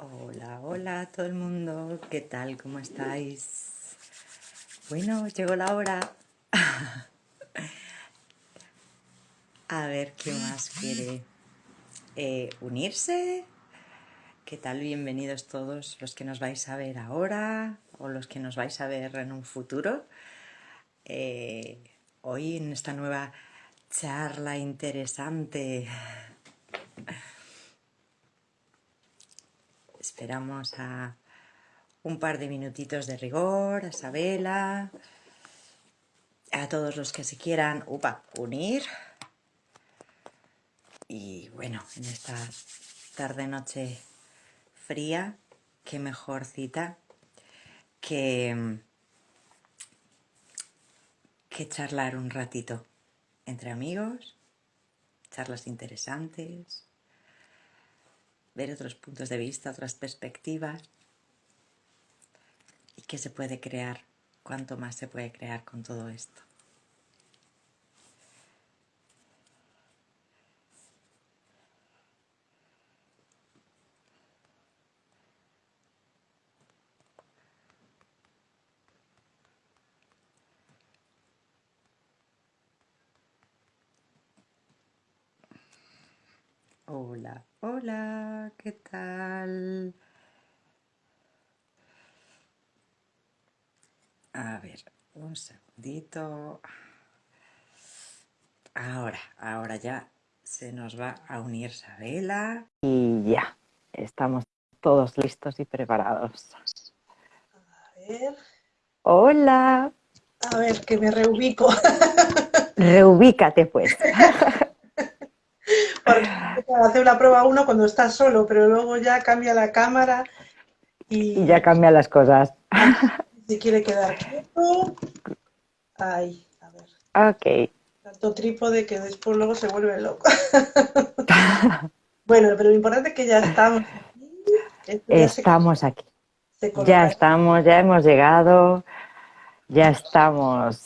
Hola, hola a todo el mundo, ¿qué tal? ¿Cómo estáis? Bueno, llegó la hora. A ver qué más quiere eh, unirse. ¿Qué tal? Bienvenidos todos los que nos vais a ver ahora o los que nos vais a ver en un futuro. Eh, hoy en esta nueva charla interesante. Esperamos a un par de minutitos de rigor, a Isabela, a todos los que se quieran unir. Y bueno, en esta tarde-noche fría, qué mejor cita que, que charlar un ratito entre amigos, charlas interesantes, ver otros puntos de vista, otras perspectivas. Y qué se puede crear, cuánto más se puede crear con todo esto. Hola, hola, ¿qué tal? A ver, un segundito. Ahora, ahora ya se nos va a unir Sabela. Y ya, estamos todos listos y preparados. A ver. Hola. A ver, que me reubico. Reubícate pues. hacer una prueba uno cuando estás solo, pero luego ya cambia la cámara y, y ya cambian las cosas. Si quiere quedar quieto. Ahí, a ver. Ok. Tanto trípode que después luego se vuelve loco. bueno, pero lo importante es que ya estamos aquí. estamos aquí. Ya estamos, ya hemos llegado, ya estamos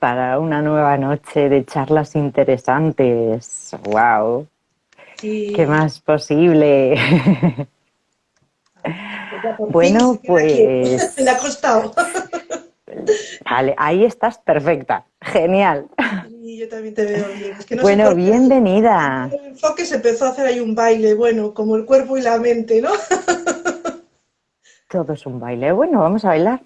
para una nueva noche de charlas interesantes. ¡Wow! ¿Qué más posible? bueno, pues... Me ha costado. Vale, ahí estás perfecta. Genial. Sí, yo también te veo bien. bueno, bienvenida. El enfoque se empezó a hacer ahí un baile, bueno, como el cuerpo y la mente, ¿no? Todo es un baile. Bueno, vamos a bailar.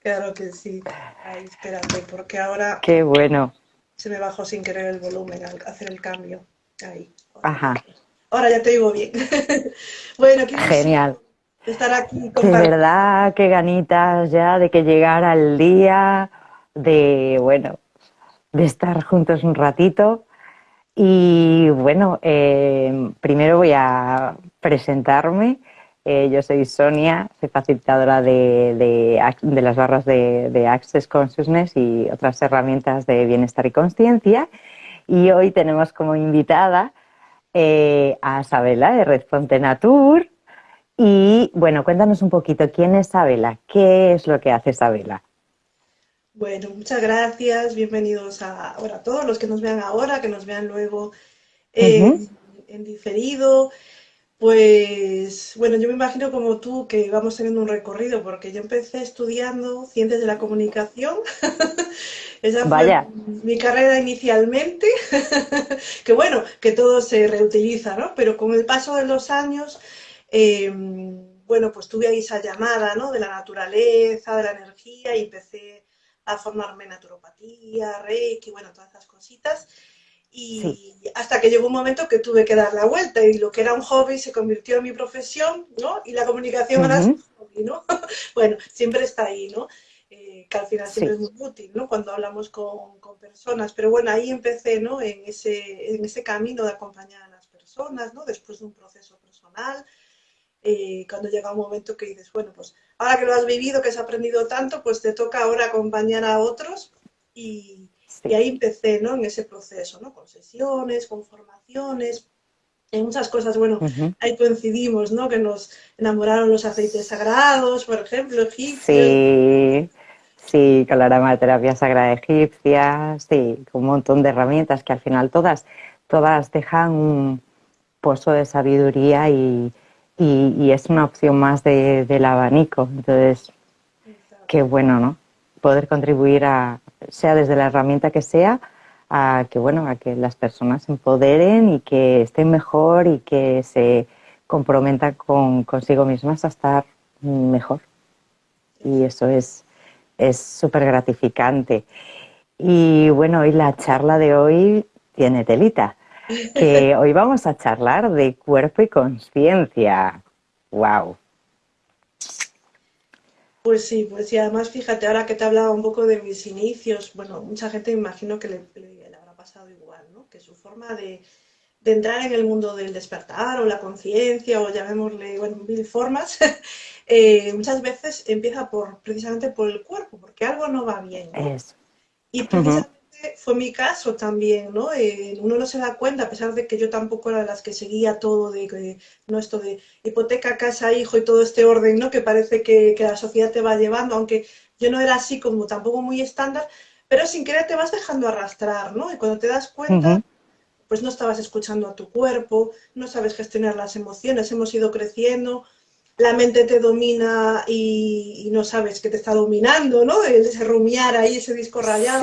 Claro que sí. Ay, espérate, porque ahora... Qué bueno. Se me bajó sin querer el volumen al hacer el cambio. Ahí. Ajá. Ahora ya te digo bien. bueno, qué Genial. estar aquí. De verdad, qué ganitas ya de que llegara el día, de, bueno, de estar juntos un ratito. Y bueno, eh, primero voy a presentarme. Eh, yo soy Sonia, soy facilitadora de, de, las barras de, Access Consciousness y otras herramientas de bienestar y conciencia. Y hoy tenemos como invitada eh, a Sabela de Red Fonte Natur. Y bueno, cuéntanos un poquito, ¿quién es Sabela? ¿Qué es lo que hace Sabela? Bueno, muchas gracias, bienvenidos a, todos los que nos vean ahora, que nos vean luego en diferido. Pues bueno, yo me imagino como tú que vamos teniendo un recorrido, porque yo empecé estudiando ciencias de la comunicación. Esa fue mi carrera inicialmente, que bueno, que todo se reutiliza, ¿no? Pero con el paso de los años, em, bueno, pues tuve ahí esa llamada, ¿no? De la naturaleza, de la energía, y empecé a formarme naturopatía, reiki, bueno, todas esas cositas. Y hasta que llegó un momento que tuve que dar la vuelta y lo que era un hobby se convirtió en mi profesión, ¿no? Y la comunicación ahora es un hobby, ¿no? bueno, siempre está ahí, ¿no? Eh, que al final siempre es muy útil, ¿no? Cuando hablamos con, con, personas. Pero bueno, ahí empecé, ¿no? En ese, en ese camino de acompañar a las personas, ¿no? Después de un proceso personal. Eh, cuando llega un momento que dices, bueno, pues ahora que lo has vivido, que has aprendido tanto, pues te toca ahora acompañar a otros y, y ahí empecé, ¿no? En ese proceso, ¿no? Con sesiones, con formaciones, en muchas cosas, bueno, ahí coincidimos, ¿no? Que nos enamoraron los aceites sagrados, por ejemplo, egipcios. Sí, sí, con la aromaterapia sagrada egipcia, sí, con un montón de herramientas que al final todas, todas dejan un pozo de sabiduría y, y, es una opción más del abanico. Entonces, qué bueno, ¿no? Poder contribuir a, sea desde la herramienta que sea, a que bueno, a que las personas se empoderen y que estén mejor y que se comprometan con consigo mismas a estar mejor. Y eso es súper gratificante. Y bueno, hoy la charla de hoy tiene telita, que hoy vamos a charlar de cuerpo y conciencia. ¡Wow! Pues sí, pues sí, además fíjate, ahora que te hablaba un poco de mis inicios, bueno, mucha gente me imagino que le, le, habrá pasado igual, ¿no? Que su forma de, de, entrar en el mundo del despertar o la conciencia o llamémosle, bueno, mil formas, eh, muchas veces empieza por precisamente por el cuerpo, porque algo no va bien. ¿no? Y precisamente fue mi caso también, ¿no? Eh, uno no se da cuenta, a pesar de que yo tampoco era de las que seguía todo de, no esto de hipoteca, casa, hijo y todo este orden, ¿no? Que parece que, que, la sociedad te va llevando, aunque yo no era así como tampoco muy estándar, pero sin querer te vas dejando arrastrar, ¿no? Y cuando te das cuenta, pues no estabas escuchando a tu cuerpo, no sabes gestionar las emociones, hemos ido creciendo, la mente te domina y, no sabes que te está dominando, ¿no? Ese rumiar ahí, ese disco rayado,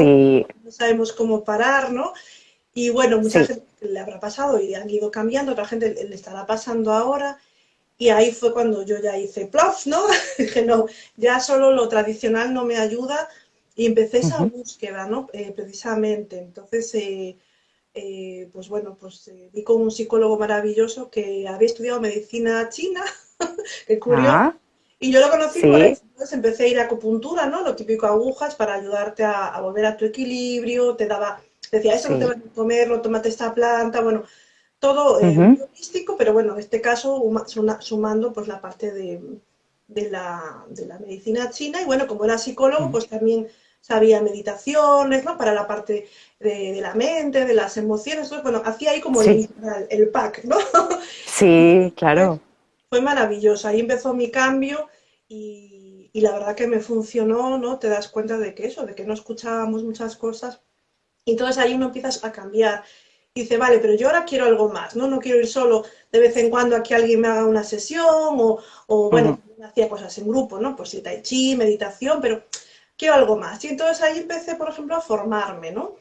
no sabemos cómo parar, ¿no? Y bueno, mucha gente le habrá pasado y han ido cambiando, otra gente le estará pasando ahora. Y ahí fue cuando yo ya hice plof, ¿no? Dije, no, ya solo lo tradicional no me ayuda y empecé esa búsqueda, ¿no? Eh, precisamente. Entonces, eh, eh, pues bueno, pues vi con un psicólogo maravilloso que había estudiado medicina china Qué curioso. Ah. Y yo lo conocí por eso. Entonces empecé a ir a acupuntura, ¿no? Lo típico agujas para ayudarte a, volver a tu equilibrio. Te daba, decía, eso no te vas a comerlo, tómate esta planta. Bueno, todo eh, místico, pero bueno, en este caso sumando pues la parte de, de, la, de, la, medicina china. Y bueno, como era psicólogo, pues también sabía meditaciones, ¿no? Para la parte de, la mente, de las emociones. Entonces, bueno, hacía ahí como el, el, pack, ¿no? Sí, claro fue maravilloso. Ahí empezó mi cambio y, la verdad que me funcionó, ¿no? Te das cuenta de que eso, de que no escuchábamos muchas cosas. Y entonces ahí uno empiezas a cambiar. Y dice, vale, pero yo ahora quiero algo más, ¿no? No quiero ir solo de vez en cuando a que alguien me haga una sesión o, o bueno, hacía cosas en grupo, ¿no? Pues sí, tai chi, meditación, pero quiero algo más. Y entonces ahí empecé, por ejemplo, a formarme, ¿no?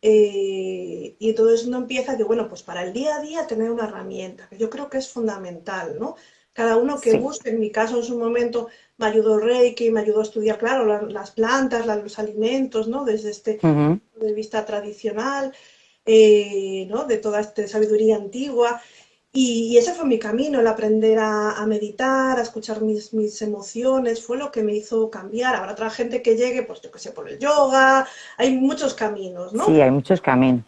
Eh, y entonces uno empieza que, bueno, pues para el día a día tener una herramienta, que yo creo que es fundamental, ¿no? Cada uno que busque. En mi caso, en su momento, me ayudó Reiki, me ayudó a estudiar, claro, las plantas, los alimentos, ¿no? Desde este punto de vista tradicional, eh, ¿no? De toda esta sabiduría antigua. Y, ese fue mi camino, el aprender a, meditar, a escuchar mis, mis, emociones, fue lo que me hizo cambiar. Habrá otra gente que llegue, pues yo que sé, por el yoga, hay muchos caminos, ¿no? Sí, hay muchos caminos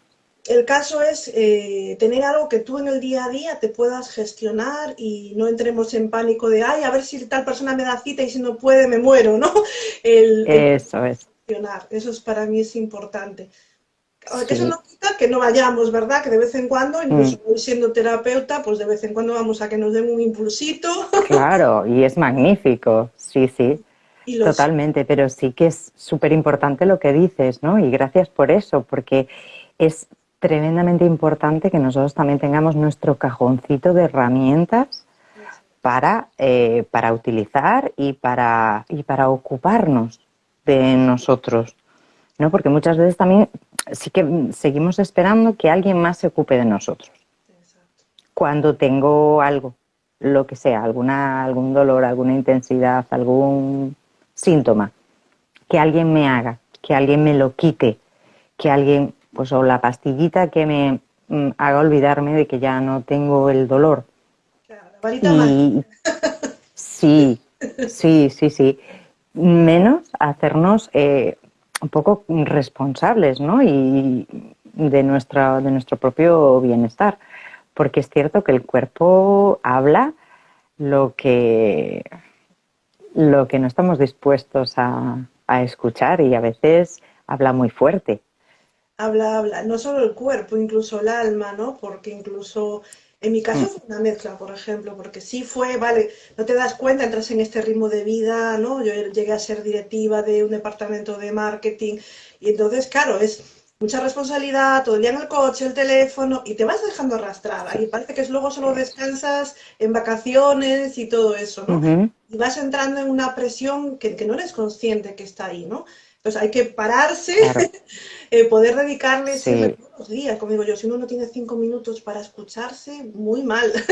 el caso es eh, tener algo que tú en el día a día te puedas gestionar y no entremos en pánico de, ay, a ver si tal persona me da cita y si no puede me muero, ¿no? Eso es. Gestionar. Eso es para mí es importante. Eso no quita que no vayamos, ¿verdad? Que de vez en cuando, incluso mm. siendo terapeuta, pues de vez en cuando vamos a que nos den un impulsito. Claro, y es magnífico, sí, sí. Totalmente, pero sí que es súper importante lo que dices, ¿no? Y gracias por eso, porque es tremendamente importante que nosotros también tengamos nuestro cajoncito de herramientas para, eh, para utilizar y para, y para ocuparnos de nosotros. ¿no? Porque muchas veces también sí que seguimos esperando que alguien más se ocupe de nosotros. Cuando tengo algo, lo que sea, alguna, algún dolor, alguna intensidad, algún síntoma, que alguien me haga, que alguien me lo quite, que alguien pues o la pastillita que me mm, haga olvidarme de que ya no tengo el dolor. Claro, sí, sí, sí, sí. Menos hacernos eh, un poco responsables, ¿no? Y de, nuestra, de nuestro propio bienestar. Porque es cierto que el cuerpo habla lo que, lo que no estamos dispuestos a, a escuchar y a veces habla muy fuerte habla, habla, no solo el cuerpo, incluso el alma, ¿no? Porque incluso en mi caso mm. fue una mezcla, por ejemplo, porque sí fue, vale, no te das cuenta, entras en este ritmo de vida, ¿no? Yo llegué a ser directiva de un departamento de marketing y entonces, claro, es mucha responsabilidad, todo el día en el coche, el teléfono, y te vas dejando arrastrar. Y parece que luego solo descansas en vacaciones y todo eso, ¿no? Y vas entrando en una presión que, que, no eres consciente que está ahí, ¿no? Entonces hay que pararse, eh, poder dedicarle todos los días. Como digo yo, si uno no tiene cinco minutos para escucharse, muy mal.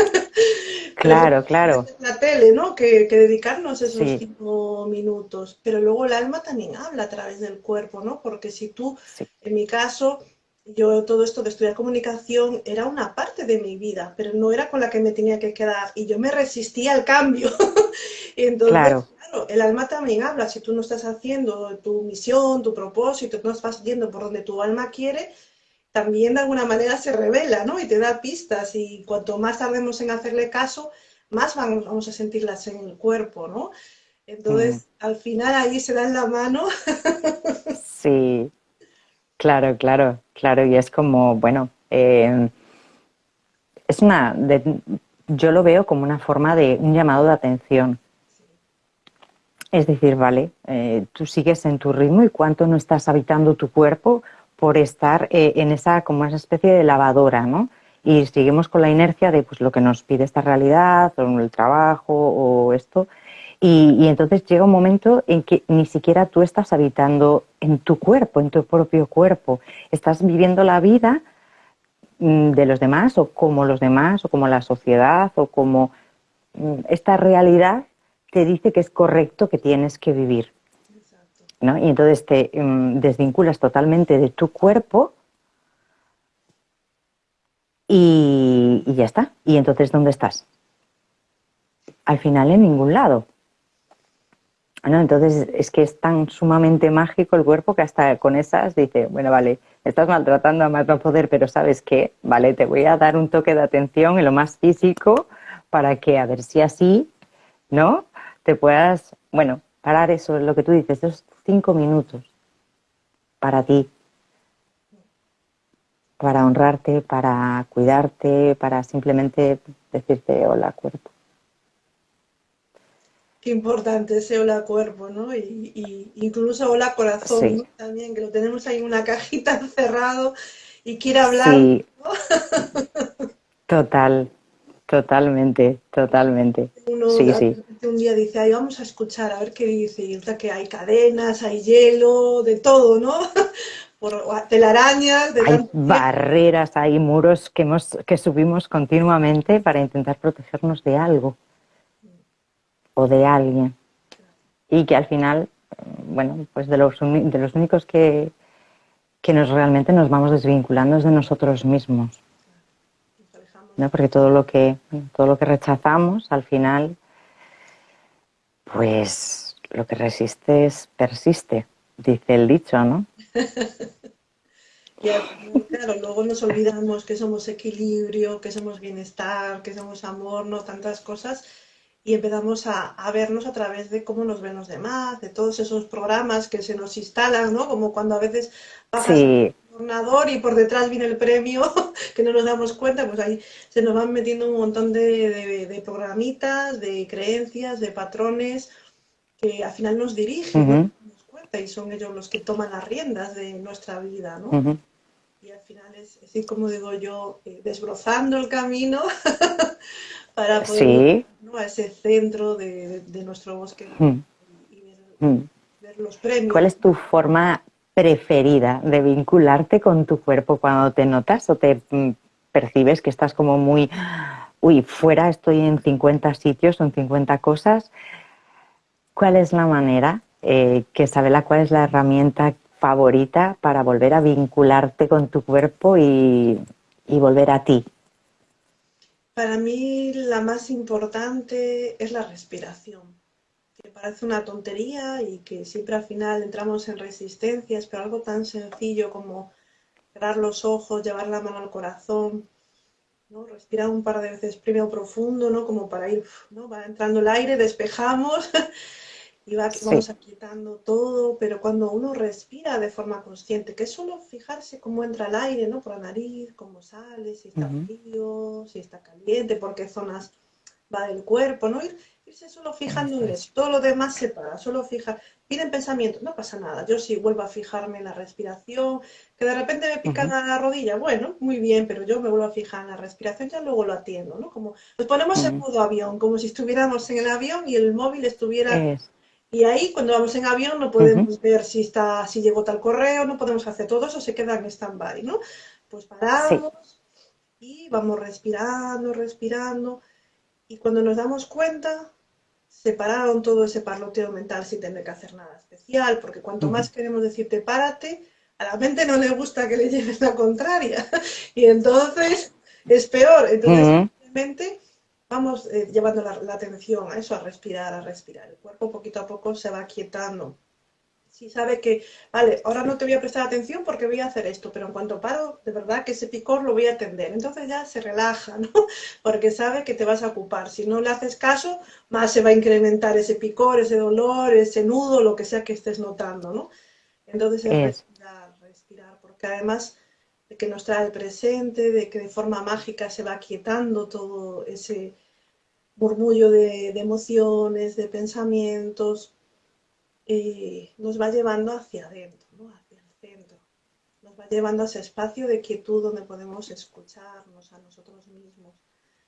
Claro, claro. La tele, ¿no? Que, dedicarnos esos cinco minutos. Pero luego el alma también habla a través del cuerpo, ¿no? Porque si tú, en mi caso, yo todo esto de estudiar comunicación era una parte de mi vida, pero no era con la que me tenía que quedar. Y yo me resistía al cambio. entonces, claro. El alma también habla. Si tú no estás haciendo tu misión, tu propósito, no estás yendo por donde tu alma quiere, también de alguna manera se revela, ¿no? Y te da pistas y cuanto más tardemos en hacerle caso, más vamos, a sentirlas en el cuerpo, ¿no? Entonces, al final ahí se dan la mano. sí, claro, claro, claro. Y es como, bueno, eh, es una, yo lo veo como una forma de un llamado de atención. Es decir, vale, eh, tú sigues en tu ritmo y cuánto no estás habitando tu cuerpo por estar eh, en esa como esa especie de lavadora, ¿no? Y seguimos con la inercia de pues lo que nos pide esta realidad, o el trabajo, o esto. Y, entonces llega un momento en que ni siquiera tú estás habitando en tu cuerpo, en tu propio cuerpo. Estás viviendo la vida mm, de los demás, o como los demás, o como la sociedad, o como mm, esta realidad te dice que es correcto que tienes que vivir. Y entonces te mm, desvinculas totalmente de tu cuerpo y, ya está. ¿Y entonces dónde estás? Al final en ningún lado. Entonces es que es tan sumamente mágico el cuerpo que hasta con esas dice, bueno, vale, estás maltratando a más no poder, pero sabes qué, vale, te voy a dar un toque de atención en lo más físico para que a ver si así, ¿no? Te puedas, bueno, parar eso, lo que tú dices, esos cinco minutos para ti, para honrarte, para cuidarte, para simplemente decirte hola cuerpo. Qué importante ese hola cuerpo, ¿no? Y, incluso hola corazón también, que lo tenemos ahí en una cajita encerrado y quiere hablar. Sí. Total, totalmente, totalmente. sí, sí un día dice, ay, vamos a escuchar, a ver qué dice, y resulta que hay cadenas, hay hielo, de todo, ¿no? Por telarañas, de hay barreras, hay muros que, hemos, que subimos continuamente para intentar protegernos de algo o de alguien. Y que al final, bueno, pues de los, de los únicos que, que nos realmente nos vamos desvinculando es de nosotros mismos. ¿No? Porque todo lo que todo lo que rechazamos al final pues lo que resistes persiste, dice el dicho, ¿no? y claro, luego nos olvidamos que somos equilibrio, que somos bienestar, que somos amor, no tantas cosas, y empezamos a, vernos a través de cómo nos ven los demás, de todos esos programas que se nos instalan, ¿no? Como cuando a veces bajas sí. Ordenador y por detrás viene el premio, que no nos damos cuenta, pues ahí se nos van metiendo un montón de, programitas, de creencias, de patrones que al final nos dirigen, nos cuenta, y son ellos los que toman las riendas de nuestra vida, ¿no? Y al final es así como digo yo, eh, desbrozando el camino para poder a ese centro de, nuestro bosque y ver los premios. ¿Cuál es tu forma preferida de vincularte con tu cuerpo cuando te notas o te mm, percibes que estás como muy, uy, fuera estoy en 50 sitios, son 50 cosas? ¿Cuál es la manera, eh, que sabe la cuál es la herramienta favorita para volver a vincularte con tu cuerpo y, y volver a ti? Para mí la más importante es la respiración parece una tontería y que siempre al final entramos en resistencias, pero algo tan sencillo como cerrar los ojos, llevar la mano al corazón, ¿no? respirar un par de veces primero profundo, ¿no? como para ir, ¿no? va entrando el aire, despejamos y va, vamos aquietando todo, pero cuando uno respira de forma consciente, que es solo fijarse cómo entra el aire, ¿no? por la nariz, cómo sale, si está frío, si está caliente, por qué zonas va el cuerpo, ¿no? Irse solo fijando en eso, todo lo demás se para, solo fija, vienen pensamientos, no pasa nada, yo sí vuelvo a fijarme en la respiración, que de repente me pican a la rodilla, bueno, muy bien, pero yo me vuelvo a fijar en la respiración, ya luego lo atiendo, ¿no? Como nos ponemos en modo avión, como si estuviéramos en el avión y el móvil estuviera... Y ahí, cuando vamos en avión, no podemos ver si está, si llegó tal correo, no podemos hacer todo eso, se queda en stand-by, ¿no? Pues paramos y vamos respirando, respirando. Y cuando nos damos cuenta, separaron todo ese parloteo mental sin tener que hacer nada especial, porque cuanto más queremos decirte párate, a la mente no le gusta que le lleves la contraria. y entonces es peor. Entonces, simplemente vamos eh, llevando la, atención a eso, a respirar, a respirar. El cuerpo poquito a poco se va quietando. Si sabe que, vale, ahora no te voy a prestar atención porque voy a hacer esto, pero en cuanto paro, de verdad que ese picor lo voy a atender. Entonces ya se relaja, ¿no? Porque sabe que te vas a ocupar. Si no le haces caso, más se va a incrementar ese picor, ese dolor, ese nudo, lo que sea que estés notando, ¿no? Entonces es respirar, respirar, porque además de que nos trae el presente, de que de forma mágica se va quietando todo ese murmullo de, emociones, de pensamientos, eh, nos va llevando hacia adentro, hacia el centro. Nos va llevando a ese espacio de quietud donde podemos escucharnos a nosotros mismos.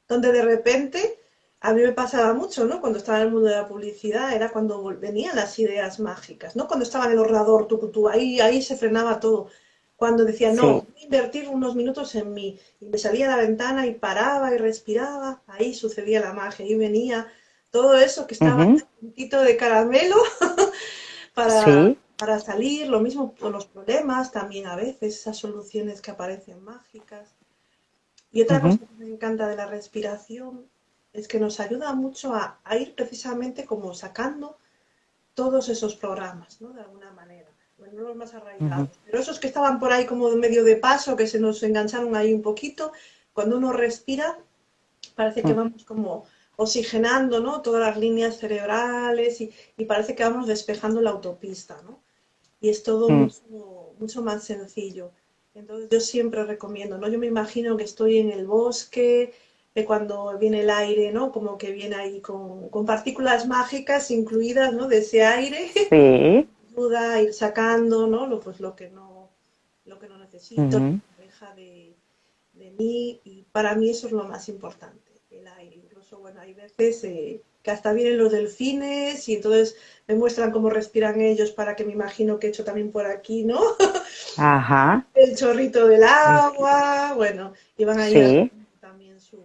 Donde de repente, a mí me pasaba mucho, ¿no? Cuando estaba en el mundo de la publicidad, era cuando venían las ideas mágicas, ¿no? Cuando estaba en el ordenador, tú, ahí, ahí se frenaba todo. Cuando decía, no, voy a invertir unos minutos en mí, y me salía a la ventana y paraba y respiraba, ahí sucedía la magia, ahí venía todo eso que estaba un poquito de caramelo para, para salir, lo mismo con los problemas, también a veces esas soluciones que aparecen mágicas. Y otra cosa que me encanta de la respiración es que nos ayuda mucho a, ir precisamente como sacando todos esos programas, ¿no? De alguna manera. Bueno, los más arraigados, pero esos que estaban por ahí como de medio de paso, que se nos engancharon ahí un poquito, cuando uno respira, parece que vamos como oxigenando ¿no? todas las líneas cerebrales y, parece que vamos despejando la autopista, ¿no? Y es todo mm. mucho, más sencillo. Entonces yo siempre recomiendo, ¿no? Yo me imagino que estoy en el bosque, que cuando viene el aire, ¿no? Como que viene ahí con, partículas mágicas incluidas, ¿no? De ese aire. Sí. Ayuda a ir sacando, ¿no? Lo, pues lo que no, lo que no necesito, deja de, de mí. Y para mí eso es lo más importante bueno, hay veces eh, que hasta vienen los delfines y entonces me muestran cómo respiran ellos para que me imagino que he hecho también por aquí, ¿no? Ajá. El chorrito del agua, bueno, y van a ir también su,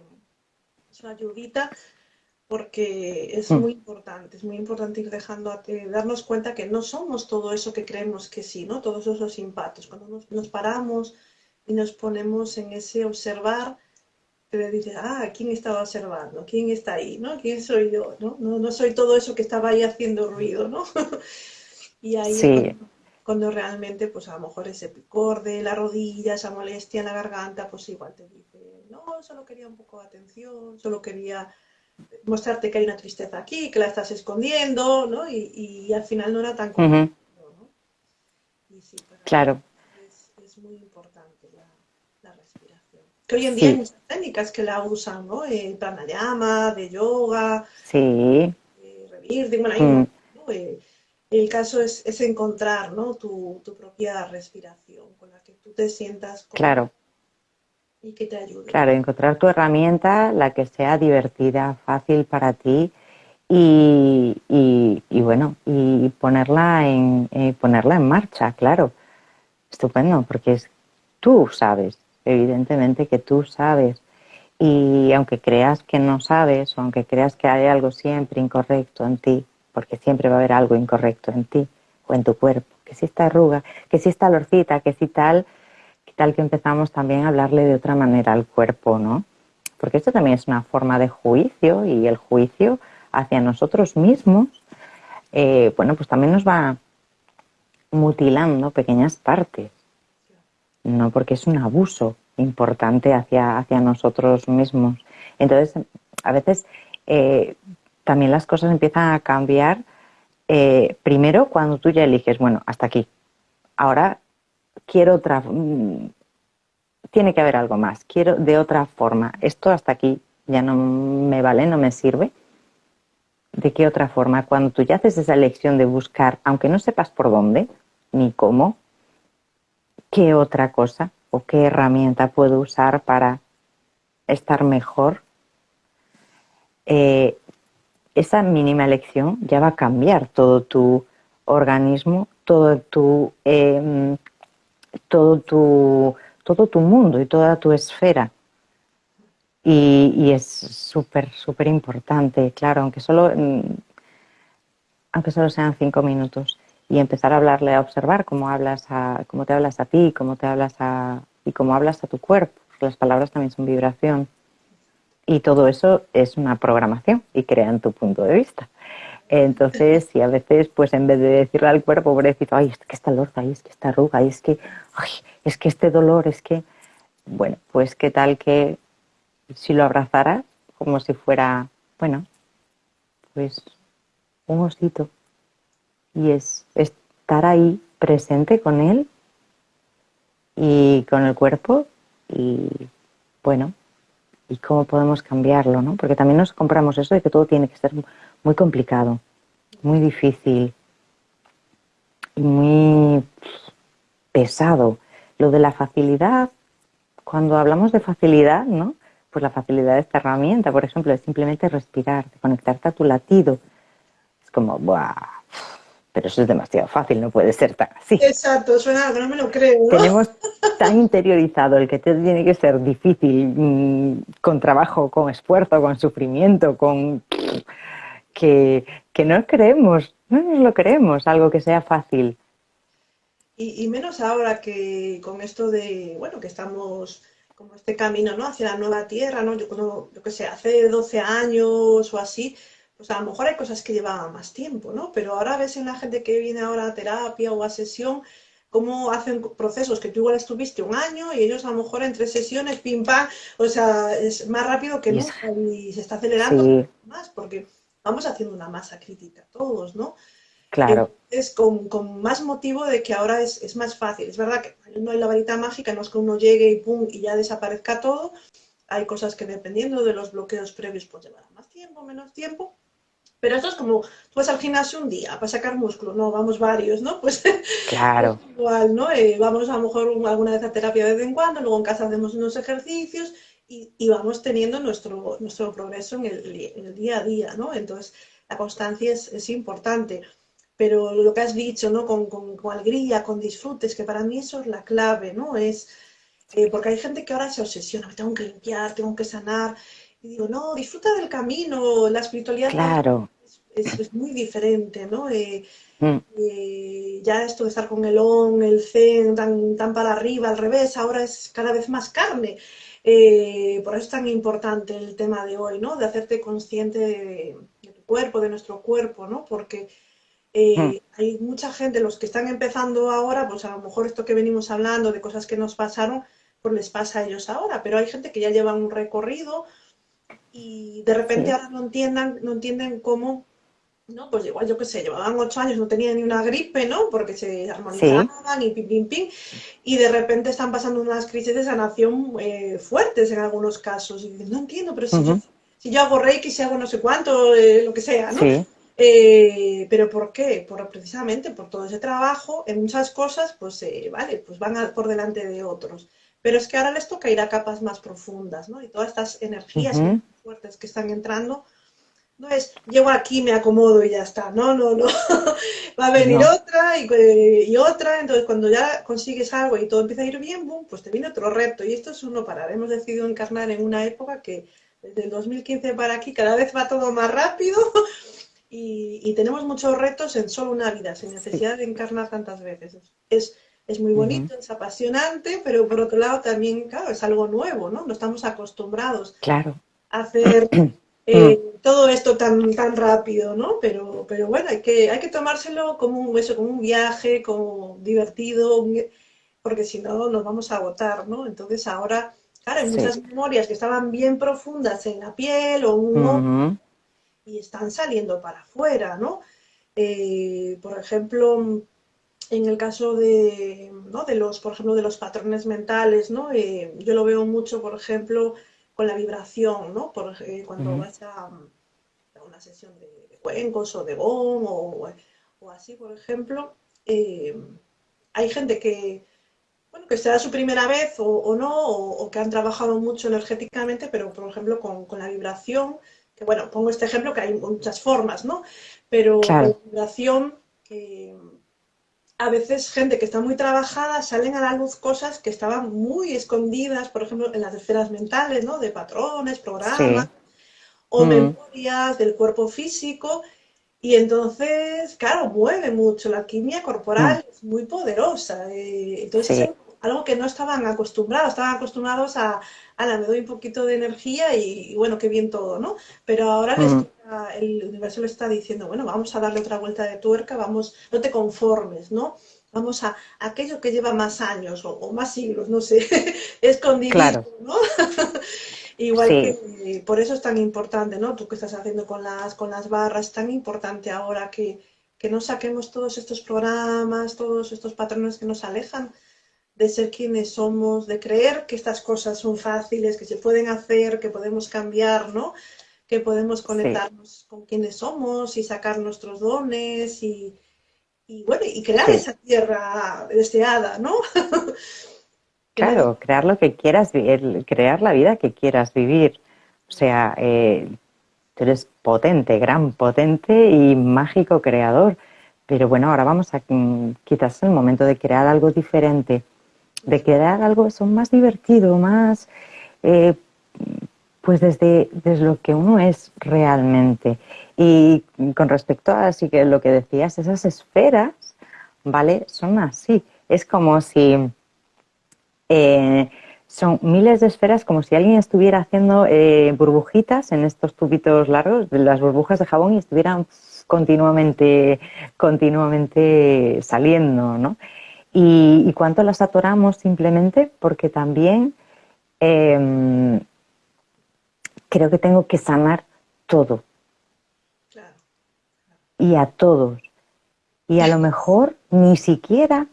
su, ayudita porque es mm. muy importante, es muy importante ir dejando, darnos cuenta que no somos todo eso que creemos que sí, ¿no? Todos esos impactos. Cuando nos, nos paramos y nos ponemos en ese observar, te dices, ah, ¿quién estaba observando? ¿Quién está ahí? ¿no? ¿Quién soy yo? ¿no? No, soy todo eso que estaba ahí haciendo ruido, ¿no? y ahí cuando, realmente, pues a lo mejor ese picor de la rodilla, esa molestia en la garganta, pues igual te dice, no, solo quería un poco de atención, solo quería mostrarte que hay una tristeza aquí, que la estás escondiendo, ¿no? Y, al final no era tan complicado, ¿no? claro. Es, muy importante. Que hoy en día hay muchas técnicas que la usan, ¿no? Eh, pranayama, de yoga, sí. Eh, bueno, mm. eh, el caso es, encontrar, ¿no? Tu, propia respiración con la que tú te sientas claro. y que te ayude. Claro, encontrar tu herramienta, la que sea divertida, fácil para ti y, y, bueno, y ponerla en, ponerla en marcha, claro. Estupendo, porque es, tú sabes evidentemente que tú sabes. Y aunque creas que no sabes, o aunque creas que hay algo siempre incorrecto en ti, porque siempre va a haber algo incorrecto en ti o en tu cuerpo, que si esta arruga, que si esta lorcita, que si tal, que tal que empezamos también a hablarle de otra manera al cuerpo, ¿no? Porque esto también es una forma de juicio y el juicio hacia nosotros mismos, eh, bueno, pues también nos va mutilando pequeñas partes no porque es un abuso importante hacia, hacia nosotros mismos. Entonces, a veces eh, también las cosas empiezan a cambiar eh, primero cuando tú ya eliges, bueno, hasta aquí. Ahora quiero otra, mm, tiene que haber algo más, quiero de otra forma. Esto hasta aquí ya no me vale, no me sirve. ¿De qué otra forma? Cuando tú ya haces esa elección de buscar, aunque no sepas por dónde ni cómo, ¿qué otra cosa o qué herramienta puedo usar para estar mejor? Eh, esa mínima elección ya va a cambiar todo tu organismo, todo tu, em, todo tu, todo tu mundo y toda tu esfera. Y, es súper, súper importante, claro, aunque solo, mm, aunque solo sean cinco minutos. Y empezar a hablarle, a observar cómo, hablas a, cómo te hablas a ti, cómo te hablas a, y cómo hablas a tu cuerpo. Las palabras también son vibración. Y todo eso es una programación y crean tu punto de vista. Entonces, si a veces, pues en vez de decirle al cuerpo, pobrecito, ay, es que está lorza, ay, es que está arruga, ay, es que, ay, es que este dolor, es que, bueno, pues qué tal que si lo abrazaras como si fuera, bueno, pues un osito. Y es estar ahí presente con él y con el cuerpo y, bueno, y cómo podemos cambiarlo, ¿no? Porque también nos compramos eso de que todo tiene que ser muy complicado, muy difícil y muy pesado. Lo de la facilidad, cuando hablamos de facilidad, ¿no? Pues la facilidad de esta herramienta, por ejemplo, es simplemente respirar, conectarte a tu latido. Es como, ¡buah! Pero eso es demasiado fácil, no puede ser tan así. Exacto, suena, no me lo creo. Tenemos tan interiorizado el que tiene que ser difícil, mm, con trabajo, con esfuerzo, con sufrimiento, con que, no creemos, no nos lo creemos, algo que sea fácil. Y, menos ahora que con esto de, bueno, que estamos como este camino, ¿no? Hacia la nueva tierra, ¿no? Yo, cuando, yo que sé, hace 12 años o así, pues a lo mejor hay cosas que llevaban más tiempo, ¿no? Pero ahora ves en la gente que viene ahora a terapia o a sesión, cómo hacen procesos que tú igual estuviste un año y ellos a lo mejor en tres sesiones, pim pam, o sea, es más rápido que nunca y se está acelerando más porque vamos haciendo una masa crítica todos, ¿no? Claro. Es con, con, más motivo de que ahora es, es, más fácil. Es verdad que no hay la varita mágica, no es que uno llegue y pum y ya desaparezca todo. Hay cosas que dependiendo de los bloqueos previos pues llevará más tiempo, menos tiempo. Pero esto es como, tú vas al gimnasio un día para sacar músculo, no, vamos varios, ¿no? Pues claro. igual, ¿no? Eh, vamos a lo mejor alguna vez a terapia de vez en cuando, luego en casa hacemos unos ejercicios y, vamos teniendo nuestro, nuestro progreso en el, día a día, ¿no? Entonces, la constancia es, importante. Pero lo que has dicho, ¿no? Con, alegría, con disfrutes, que para mí eso es la clave, ¿no? Es, eh, porque hay gente que ahora se obsesiona, tengo que limpiar, tengo que sanar. Y digo, no, disfruta del camino, la espiritualidad claro. es, muy diferente, ¿no? Eh, mm. eh, ya esto de estar con el on, el zen, tan, tan para arriba, al revés, ahora es cada vez más carne. Eh, por eso es tan importante el tema de hoy, ¿no? De hacerte consciente de, tu cuerpo, de nuestro cuerpo, ¿no? Porque eh, hmm. hay mucha gente, los que están empezando ahora, pues a lo mejor esto que venimos hablando de cosas que nos pasaron, pues les pasa a ellos ahora, pero hay gente que ya lleva un recorrido y de repente ahora no entiendan, no entienden cómo ¿no? Pues igual, yo qué sé, llevaban ocho años, no tenían ni una gripe, ¿no? Porque se armonizaban y pim, pim, pim. Y de repente están pasando unas crisis de sanación eh, fuertes en algunos casos. Y dicen, no entiendo, pero si, yo, si yo hago reiki, si hago no sé cuánto, eh, lo que sea, ¿no? Eh, pero ¿por qué? Por, precisamente por todo ese trabajo, en muchas cosas, pues vale, pues van por delante de otros. Pero es que ahora les toca ir a capas más profundas, ¿no? Y todas estas energías fuertes que están entrando, no es, llego aquí, me acomodo y ya está. No, no, no. Va a venir otra y, otra. Entonces, cuando ya consigues algo y todo empieza a ir bien, boom, pues te viene otro reto. Y esto es uno parar. Hemos decidido encarnar en una época que desde el 2015 para aquí cada vez va todo más rápido y, tenemos muchos retos en solo una vida, sin necesidad de encarnar tantas veces. Es, es muy bonito, es apasionante, pero por otro lado también, claro, es algo nuevo, ¿no? No estamos acostumbrados claro. a hacer eh, mm. todo esto tan, tan rápido, ¿no? Pero, pero bueno, hay que, hay que tomárselo como un, eso, como un viaje, como divertido, porque si no nos vamos a agotar, ¿no? Entonces ahora, claro, hay muchas memorias que estaban bien profundas en la piel o un y están saliendo para afuera, ¿no? Eh, por ejemplo, en el caso de, ¿no? de los, por ejemplo, de los patrones mentales, ¿no? Eh, yo lo veo mucho, por ejemplo, con la vibración, ¿no? Por, eh, cuando vas a, una sesión de, cuencos o de gom o, o así, por ejemplo, eh, hay gente que, bueno, que sea su primera vez o, no, o, que han trabajado mucho energéticamente, pero por ejemplo con, con, la vibración, que bueno, pongo este ejemplo que hay muchas formas, ¿no? Pero la vibración, que a veces gente que está muy trabajada salen a la luz cosas que estaban muy escondidas, por ejemplo, en las esferas mentales, ¿no? De patrones, programas, o mm. memorias del cuerpo físico, y entonces, claro, mueve mucho, la química corporal mm. es muy poderosa. Eh, entonces es algo que no estaban acostumbrados, estaban acostumbrados a, a me doy un poquito de energía y, bueno, qué bien todo, ¿no? Pero ahora el universo le está diciendo, bueno, vamos a darle otra vuelta de tuerca, vamos, no te conformes, ¿no? Vamos a, aquello que lleva más años o, más siglos, no sé, escondido, ¿no? Igual que por eso es tan importante, ¿no? Tú que estás haciendo con las, con las barras, es tan importante ahora que, que no saquemos todos estos programas, todos estos patrones que nos alejan de ser quienes somos, de creer que estas cosas son fáciles, que se pueden hacer, que podemos cambiar, ¿no? Que podemos conectarnos con quienes somos y sacar nuestros dones y, y bueno, y crear esa tierra deseada, ¿no? Claro, crear lo que quieras, crear la vida que quieras vivir. O sea, eh, tú eres potente, gran potente y mágico creador. Pero bueno, ahora vamos a mm, quizás el momento de crear algo diferente, de crear algo eso más divertido, más eh, pues desde, desde lo que uno es realmente. Y con respecto a así que lo que decías, esas esferas, ¿vale? Son así. Es como si eh, son miles de esferas como si alguien estuviera haciendo eh, burbujitas en estos tubitos largos, las burbujas de jabón y estuvieran continuamente, continuamente saliendo, ¿no? Y, cuánto las atoramos simplemente porque también em, creo que tengo que sanar todo. Y a todos. Y a lo mejor ni siquiera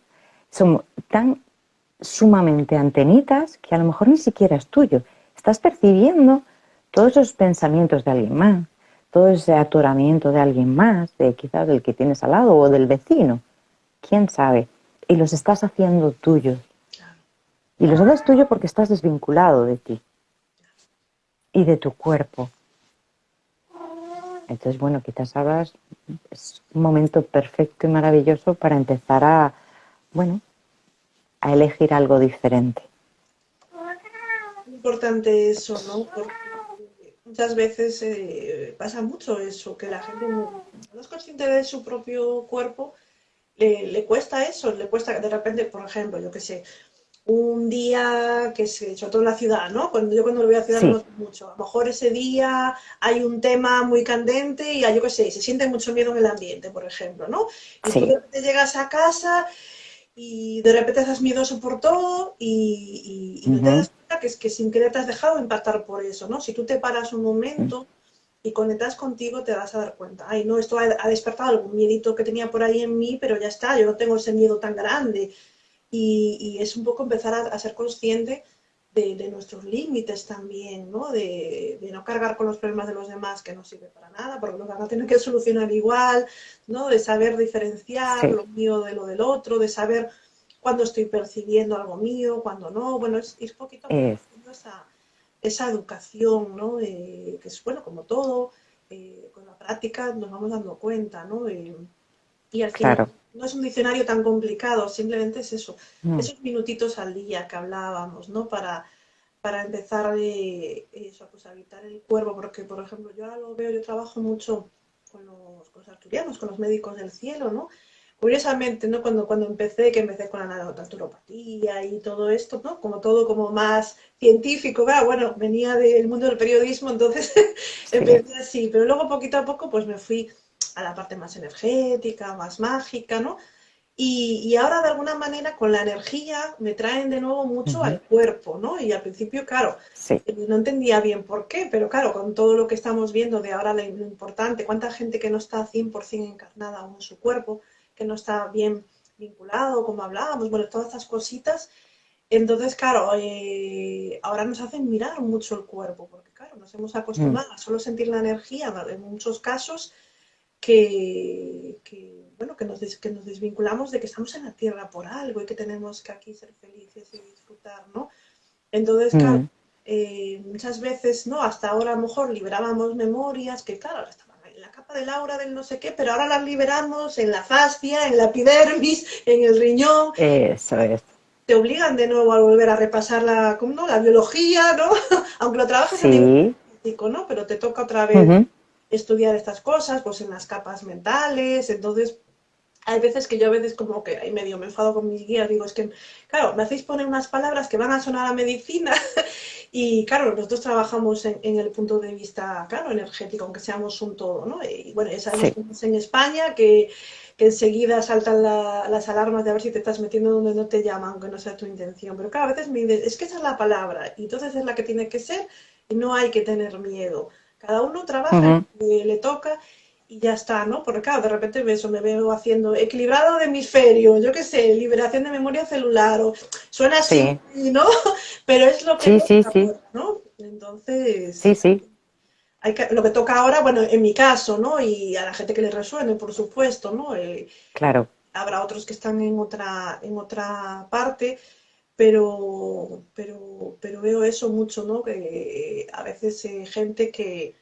somos tan sumamente antenitas que a lo mejor ni siquiera es tuyo. Estás percibiendo todos esos pensamientos de alguien más, todo ese atoramiento de alguien más, de quizás del que tienes al lado o del vecino. ¿Quién sabe? Y los estás haciendo tuyos. Y los haces tuyo porque estás desvinculado de ti y de tu cuerpo. Entonces, bueno, quizás ahora es un momento perfecto y maravilloso para empezar a, bueno, a elegir algo diferente. Importante eso, ¿no? Porque muchas veces eh, pasa mucho eso, que la gente no, es consciente de su propio cuerpo, le, cuesta eso, le cuesta de repente, por ejemplo, yo qué sé, un día que se sobre todo en la ciudad, ¿no? Cuando yo cuando lo voy a la ciudad no mucho. A lo mejor ese día hay un tema muy candente y yo qué sé, se siente mucho miedo en el ambiente, por ejemplo, ¿no? Y tú de llegas a casa y de repente estás miedoso por todo y, no te das cuenta que es que sin querer te has dejado impactar por eso, ¿no? Si tú te paras un momento y conectas contigo te vas a dar cuenta, ay, no, esto ha, despertado algún miedito que tenía por ahí en mí, pero ya está, yo no tengo ese miedo tan grande. Y, es un poco empezar a ser consciente de, nuestros límites también, ¿no? De, no cargar con los problemas de los demás que no sirve para nada, porque lo van a tener que solucionar igual, ¿no? De saber diferenciar lo mío de lo del otro, de saber cuándo estoy percibiendo algo mío, cuándo no. Bueno, es, es poquito esa, esa, educación, ¿no? que es, bueno, como todo, eh, con la práctica nos vamos dando cuenta, ¿no? y al final no es un diccionario tan complicado, simplemente es eso, mm. esos minutitos al día que hablábamos, ¿no? Para, para empezar eh, eso, pues, a habitar el cuerpo, porque, por ejemplo, yo ahora lo veo, yo trabajo mucho con los, con arturianos, con los médicos del cielo, ¿no? Curiosamente, ¿no? Cuando, cuando empecé, que empecé con la naturopatía y todo esto, ¿no? Como todo como más científico, bueno, venía del mundo del periodismo, entonces empecé así, pero luego poquito a poco pues me fui a la parte más energética, más mágica, ¿no? Y, ahora de alguna manera con la energía me traen de nuevo mucho al cuerpo, ¿no? Y al principio, claro, eh, no entendía bien por qué, pero claro, con todo lo que estamos viendo de ahora lo importante, cuánta gente que no está 100% encarnada aún en su cuerpo, que no está bien vinculado, como hablábamos, bueno, todas estas cositas, Entonces, claro, eh, ahora nos hacen mirar mucho el cuerpo, porque claro, nos hemos acostumbrado mm. a solo sentir la energía en muchos casos que, bueno, que nos, que nos desvinculamos de que estamos en la tierra por algo y que tenemos que aquí ser felices y disfrutar, ¿no? Entonces, claro, mm. eh, muchas veces, ¿no? Hasta ahora a lo mejor liberábamos memorias que, claro, estaban en la capa del aura del no sé qué, pero ahora las liberamos en la fascia, en la epidermis, en el riñón. Eso es te obligan de nuevo a volver a repasar la, ¿no? la biología, ¿no? Aunque lo trabajes en el ¿no? Pero te toca otra vez estudiar estas cosas, pues en las capas mentales, entonces hay veces que yo a veces como que ahí medio me enfado con mis guías, digo, es que, claro, me hacéis poner unas palabras que van a sonar a medicina y, claro, nosotros trabajamos en, el punto de vista, claro, energético, aunque seamos un todo, ¿no? Y bueno, ya sabemos en España que que enseguida saltan las alarmas de a ver si te estás metiendo donde no te llaman, aunque no sea tu intención. Pero cada vez me dices, es que esa es la palabra, y entonces es la que tiene que ser, y no hay que tener miedo. Cada uno trabaja, y le toca, y ya está, ¿no? Porque claro, de repente eso, me veo haciendo equilibrado de hemisferio, yo qué sé, liberación de memoria celular, o suena así, ¿no? Pero es lo que... Sí, sí, sí. ¿no? Entonces... Sí, sí lo que toca ahora, bueno, en mi caso, ¿no? Y a la gente que le resuene, por supuesto, ¿no? Eh, claro. Habrá otros que están en otra, en otra parte, pero, pero, pero veo eso mucho, ¿no? Que a veces hay gente que,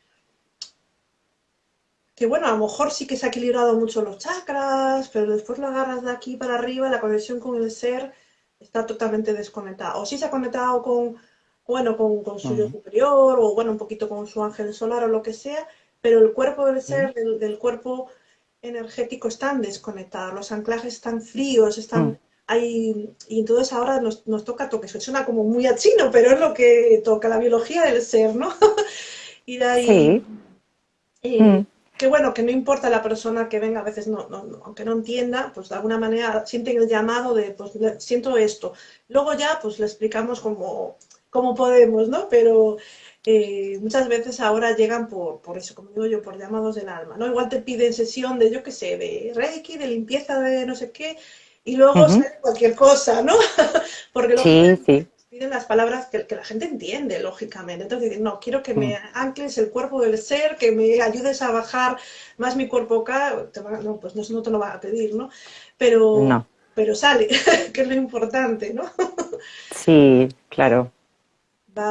que, bueno, a lo mejor sí que se ha equilibrado mucho los chakras, pero después lo agarras de aquí para arriba, la conexión con el ser está totalmente desconectada. O sí se ha conectado con bueno, con, su yo superior o bueno, un poquito con su ángel solar o lo que sea, pero el cuerpo del ser, del, cuerpo energético están desconectados, los anclajes están fríos, están mm. ahí, y entonces ahora nos, nos toca toque, eso suena como muy a chino, pero es lo que toca la biología del ser, ¿no? y de ahí... Sí. Mm. Que bueno, que no importa la persona que venga, a veces no, aunque no entienda, pues de alguna manera sienten el llamado de, pues siento esto. Luego ya, pues le explicamos como como podemos, ¿no? Pero eh, muchas veces ahora llegan por, por eso, como digo yo, por llamados del alma, ¿no? Igual te piden sesión de, yo qué sé, de Reiki, de limpieza de no sé qué, y luego sale cualquier cosa, ¿no? Porque luego piden las palabras que, la gente entiende, lógicamente. Entonces dicen, no, quiero que me mm. ancles el cuerpo del ser, que me ayudes a bajar más mi cuerpo acá. no, pues no, no te lo va a pedir, ¿no? Pero, pero sale, que es lo importante, ¿no? sí, claro.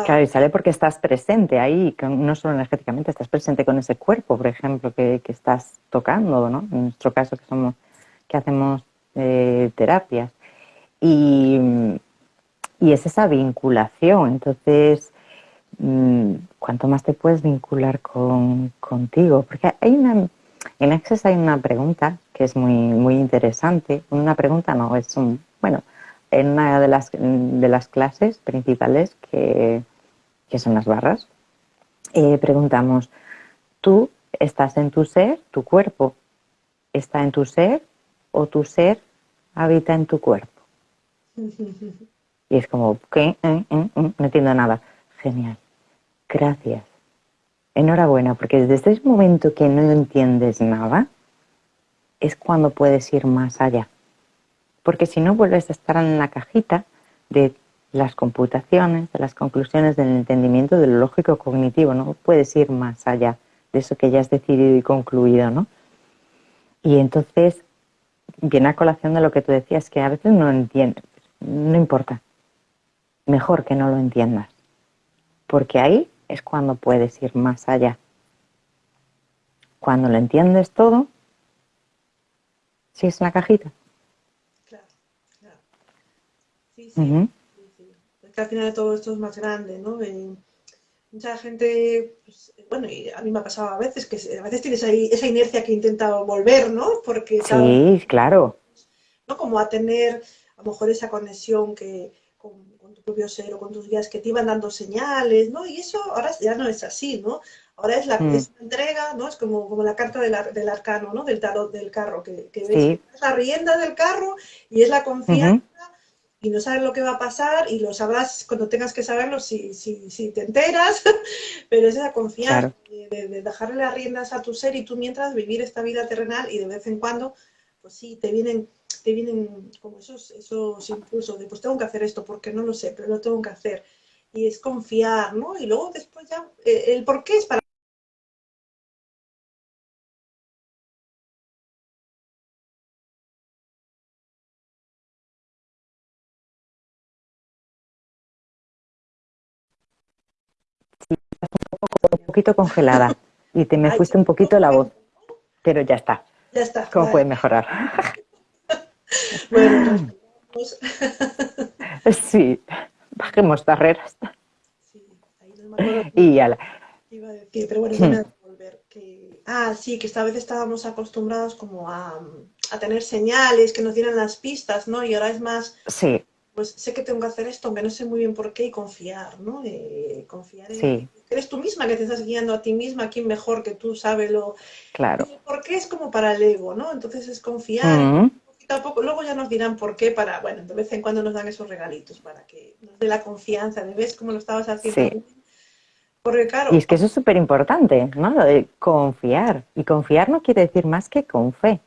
Claro, y sale porque estás presente ahí, no solo energéticamente, estás presente con ese cuerpo, por ejemplo, que, estás tocando, ¿no? En nuestro caso, que somos, que hacemos eh, terapias. Y, es esa vinculación. Entonces, mm, ¿cuánto más te puedes vincular con, contigo? Porque hay una, en Access hay una pregunta que es muy, muy interesante. Una pregunta no, es un, bueno, en una de las, de las clases principales, que, son las barras, eh, preguntamos, ¿tú estás en tu ser, tu cuerpo está en tu ser o tu ser habita en tu cuerpo? Y es como, ¿qué? ¿Eh? ¿Eh? no entiendo nada. Genial. Gracias. Enhorabuena, porque desde ese momento que no entiendes nada, es cuando puedes ir más allá porque si no vuelves a estar en la cajita de las computaciones, de las conclusiones del entendimiento de lo lógico cognitivo, no puedes ir más allá de eso que ya has decidido y concluido, ¿no? Y entonces viene a colación de lo que tú decías, que a veces no entiendes, no importa, mejor que no lo entiendas, porque ahí es cuando puedes ir más allá. Cuando lo entiendes todo, si es la cajita. sí, al final de todo esto es más grande, ¿no? mucha gente, pues, bueno, y a mí me ha pasado a veces que a veces tienes ahí esa inercia que intenta volver, ¿no? Porque, sí, claro. ¿no? Como a tener a lo mejor esa conexión que con, con tus guías que te iban dando señales, ¿no? Y eso ahora ya no es así, ¿no? Ahora es la, mm. entrega, ¿no? Es como, como la carta del, del arcano, ¿no? Del tarot del carro, que, que ves, es la rienda del carro y es la confianza y no sabes lo que va a pasar y lo sabrás cuando tengas que saberlo si, si, si te enteras, pero es esa confianza de, dejarle las riendas a tu ser y tú mientras vivir esta vida terrenal y de vez en cuando, pues sí, te vienen, te vienen como esos, esos impulsos de pues tengo que hacer esto porque no lo sé, pero lo tengo que hacer. Y es confiar, ¿no? Y luego después ya, eh, el por qué es para un poquito congelada y te me fuiste un poquito la voz, pero ya está. Ya está. ¿Cómo puede mejorar? bueno, pues, sí, bajemos barreras. Sí, ahí no me y ya la... Iba a decir, pero bueno, voy a volver. Que... Ah, sí, que esta vez estábamos acostumbrados como a, a tener señales que nos dieran las pistas, ¿no? Y ahora es más... Sí pues sé que tengo que hacer esto, aunque no sé muy bien por qué, y confiar, ¿no? Eh, confiar en eres tú misma que te estás guiando a ti misma, quién mejor que tú sabe lo... Claro. ¿Por qué es como para el ego, ¿no? Entonces es confiar. Tampoco, luego ya nos dirán por qué para, bueno, de vez en cuando nos dan esos regalitos para que nos dé la confianza de ves cómo lo estabas haciendo. Sí. Porque claro. Y es que eso es súper importante, ¿no? Lo de confiar. Y confiar no quiere decir más que con fe.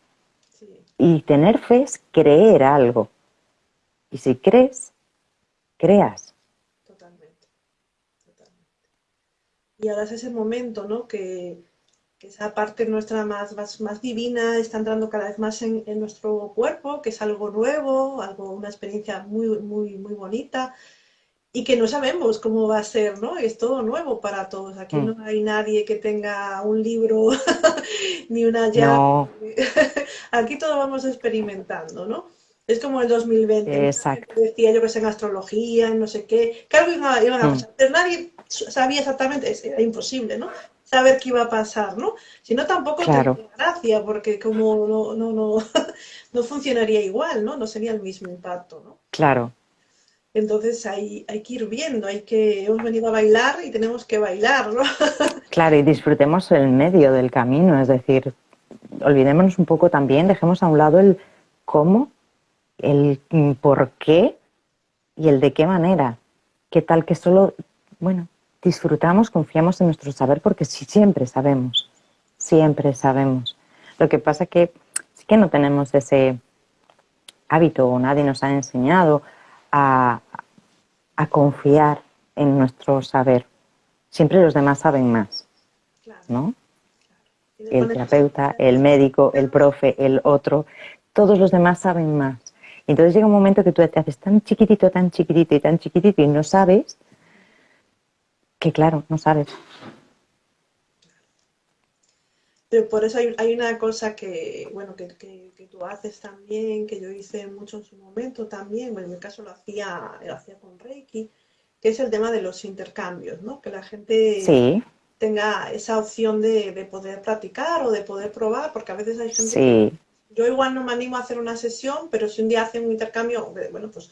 Y tener fe es creer algo. Y si crees, creas. Totalmente, totalmente. Y ahora es ese momento, ¿no? Que, esa parte nuestra más, más, divina está entrando cada vez más en, nuestro cuerpo, que es algo nuevo, algo, una experiencia muy, muy, muy bonita y que no sabemos cómo va a ser, ¿no? Es todo nuevo para todos. Aquí mm. no hay nadie que tenga un libro ni una llave. Aquí todo vamos experimentando, ¿no? Es como el 2020. Exacto. Decía yo que es en astrología, en no sé qué. Claro iban a mm. pasar. Pero nadie sabía exactamente, era imposible, ¿no? Saber qué iba a pasar, ¿no? Si no, tampoco claro. gracia, porque como no, no, no, no funcionaría igual, ¿no? No sería el mismo impacto, ¿no? Claro. Entonces hay, hay que ir viendo, hay que, hemos venido a bailar y tenemos que bailar, ¿no? Claro, y disfrutemos el medio del camino, es decir, olvidémonos un poco también, dejemos a un lado el cómo el por qué y el de qué manera. ¿Qué tal que solo, bueno, disfrutamos, confiamos en nuestro saber porque siempre sabemos, siempre sabemos. Lo que pasa que sí que no tenemos ese hábito o nadie nos ha enseñado a, a confiar en nuestro saber. Siempre los demás saben más, ¿no? El terapeuta, el médico, el profe, el otro, todos los demás saben más entonces llega un momento que tú te haces tan chiquitito, tan chiquitito y tan chiquitito y no sabes que claro, no sabes. Pero por eso hay, una cosa que, bueno, que, tú haces también, que yo hice mucho en su momento también, bueno, en mi caso lo hacía, lo hacía con Reiki, que es el tema de los intercambios, ¿no? Que la gente tenga esa opción de, de, poder practicar o de poder probar, porque a veces hay gente sí yo igual no me animo a hacer una sesión, pero si un día hacen un intercambio, bueno, pues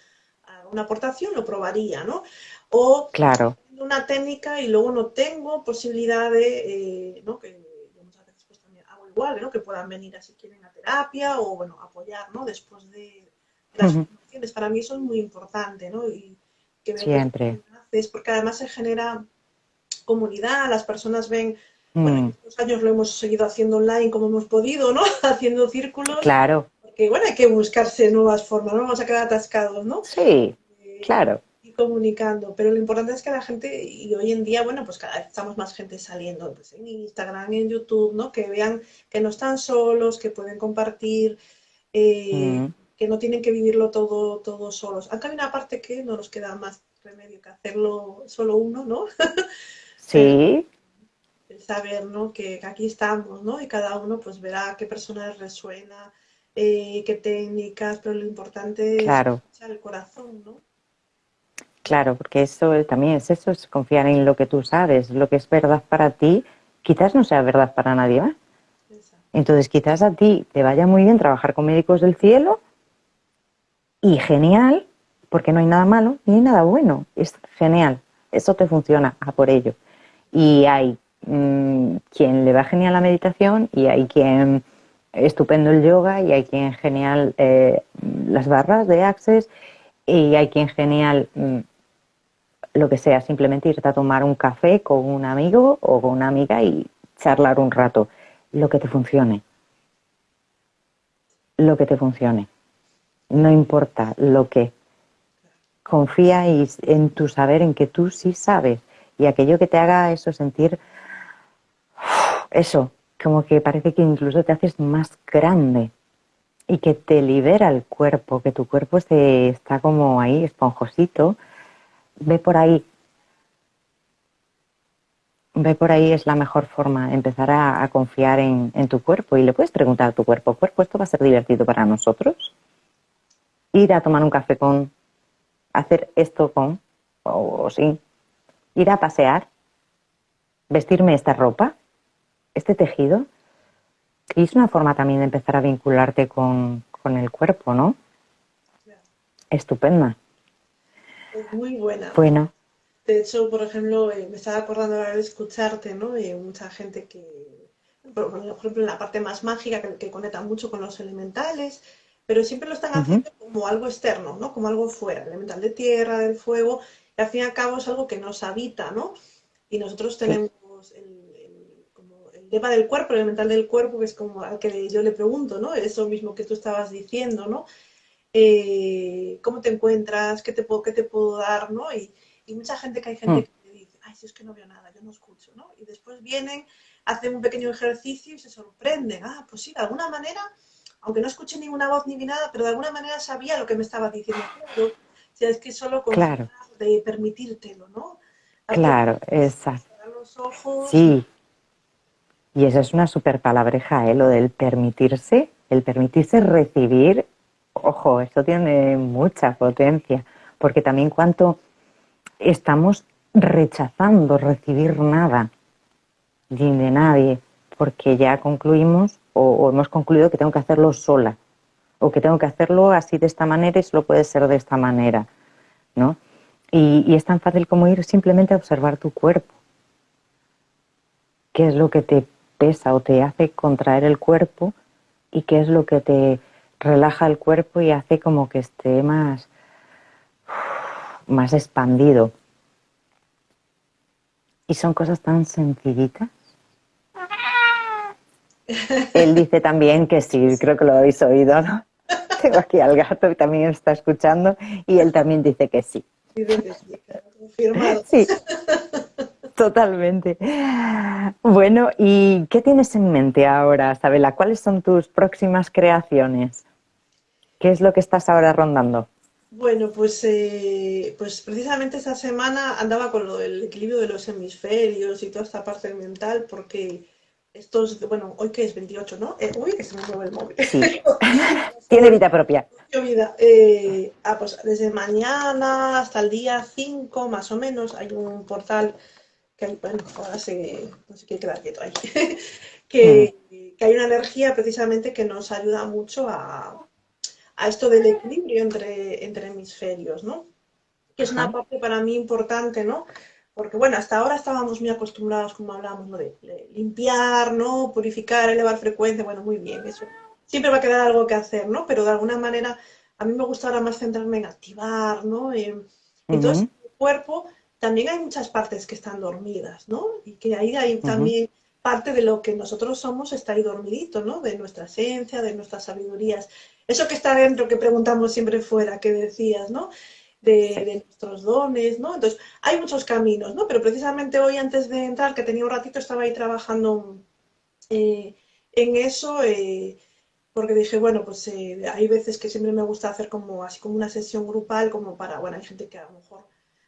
una aportación lo probaría, ¿no? O claro. una técnica y luego no tengo posibilidad de, eh, ¿no? Que yo muchas veces pues también hago igual, ¿no? Que puedan venir así quieren a terapia o, bueno, apoyar, ¿no? Después de, las formaciones. Para mí eso es muy importante, ¿no? Y que Siempre. porque además se genera comunidad, las personas ven bueno, mm. estos años lo hemos seguido haciendo online como hemos podido, ¿no? Haciendo círculos. Claro. Porque, bueno, hay que buscarse nuevas formas, no vamos a quedar atascados, ¿no? Sí, eh, claro. Comunicando. Pero lo importante es que la gente, y hoy en día, bueno, pues cada vez estamos más gente saliendo pues, en Instagram, en YouTube, ¿no? Que vean que no están solos, que pueden compartir, eh, que no tienen que vivirlo todo, todo solos. Aunque hay una parte que no nos queda más remedio que hacerlo solo uno, ¿no? Sí saber ¿no? que, aquí estamos, ¿no? Y cada uno pues verá qué personas resuena, eh, qué técnicas, pero lo importante es escuchar el corazón, ¿no? Claro, porque eso también es eso, es confiar en lo que tú sabes, lo que es verdad para ti, quizás no sea verdad para nadie más. Entonces quizás a ti te vaya muy bien trabajar con médicos del cielo y genial, porque no hay nada malo ni nada bueno, es genial, eso te funciona a por ello. Y hay Mm, quien le va genial la meditación y hay quien estupendo el yoga y hay quien genial eh, las barras de Access y hay quien genial mm, lo que sea, simplemente irte a tomar un café con un amigo o con una amiga y charlar un rato, lo que te funcione, lo que te funcione. no importa lo que. Confía en tu saber, en que tú sí sabes. Y aquello que te haga eso sentir, eso, como que parece que incluso te haces más grande y que te libera el cuerpo, que tu cuerpo se, está como ahí, esponjosito. Ve por ahí. Ve por ahí es la mejor forma, empezar a, confiar en, en, tu cuerpo. Y le puedes preguntar a tu cuerpo, ¿cuerpo esto va a ser divertido para nosotros? Ir a tomar un café con, hacer esto con, o, o sí, ir a pasear, vestirme esta ropa, este tejido. Y es una forma también de empezar a vincularte con, el cuerpo, ¿no? Estupenda. Es muy buena. Bueno. De hecho, por ejemplo, eh, me estaba acordando ahora de escucharte, ¿no? De mucha gente que, por ejemplo, en la parte más mágica, que, conecta mucho con los elementales, pero siempre lo están haciendo como algo externo, ¿no? Como algo fuera, elemental de tierra, del fuego, y al fin y al cabo es algo que nos habita, ¿no? Y nosotros tenemos el tema del cuerpo, el elemental del cuerpo, que es como al que yo le pregunto, ¿no? Eso mismo que tú estabas diciendo, ¿no? Eh, ¿Cómo te encuentras? ¿Qué te puedo, qué te puedo dar? ¿no? Y, mucha gente que hay gente mm. que me dice, ay, si es que no veo nada, yo no escucho, ¿no? Y después vienen, hacen un pequeño ejercicio y se sorprenden. Ah, pues sí, de alguna manera, aunque no escuché ninguna voz ni nada, pero de alguna manera sabía lo que me estaba diciendo. o sea, es que solo con claro. de permitírtelo, ¿no? claro, exacto. Sí, y esa es una super palabreja, ¿eh? lo del permitirse, el permitirse recibir, ojo, esto tiene mucha potencia, porque también cuanto estamos rechazando recibir nada de nadie, porque ya concluimos o, hemos concluido que tengo que hacerlo sola, o que tengo que hacerlo así de esta manera y solo puede ser de esta manera, ¿no? Y, y es tan fácil como ir simplemente a observar tu cuerpo. ¿Qué es lo que te pesa o te hace contraer el cuerpo y qué es lo que te relaja el cuerpo y hace como que esté más, más expandido. Y son cosas tan sencillitas. Él dice también que sí, creo que lo habéis oído, ¿no? Tengo aquí al gato que también está escuchando y él también dice que sí. Sí, Totalmente. Bueno, ¿y qué tienes en mente ahora, Sabela? ¿Cuáles son tus próximas creaciones? ¿Qué es lo que estás ahora rondando? Bueno, pues, eh, pues precisamente esta semana andaba con lo del equilibrio de los hemisferios y toda esta parte mental, porque estos, bueno, hoy que es 28, ¿no? Eh, uy, que se me mueve el móvil. Sí. Tiene vida propia. Tiene vida. Eh, ah, pues desde mañana hasta el día 5, más o menos, hay un portal que bueno, ahora se, no sé qué quedar quieto ahí, que, mm. que, hay una energía precisamente que nos ayuda mucho a, a esto del equilibrio entre, entre hemisferios, ¿no? Que es una parte para mí importante, ¿no? Porque bueno, hasta ahora estábamos muy acostumbrados, como hablábamos, ¿no? de, limpiar, ¿no? Purificar, elevar frecuencia, bueno, muy bien, eso. Siempre va a quedar algo que hacer, ¿no? Pero de alguna manera a mí me gusta ahora más centrarme en activar, ¿no? entonces, el cuerpo también hay muchas partes que están dormidas, ¿no? Y que ahí hay también parte de lo que nosotros somos está ahí dormidito, ¿no? De nuestra esencia, de nuestras sabidurías. Eso que está dentro, que preguntamos siempre fuera, que decías, ¿no? De, nuestros dones, ¿no? Entonces, hay muchos caminos, ¿no? Pero precisamente hoy, antes de entrar, que tenía un ratito, estaba ahí trabajando eh, en eso, eh, porque dije, bueno, pues eh, hay veces que siempre me gusta hacer como así como una sesión grupal, como para, bueno, hay gente que a lo mejor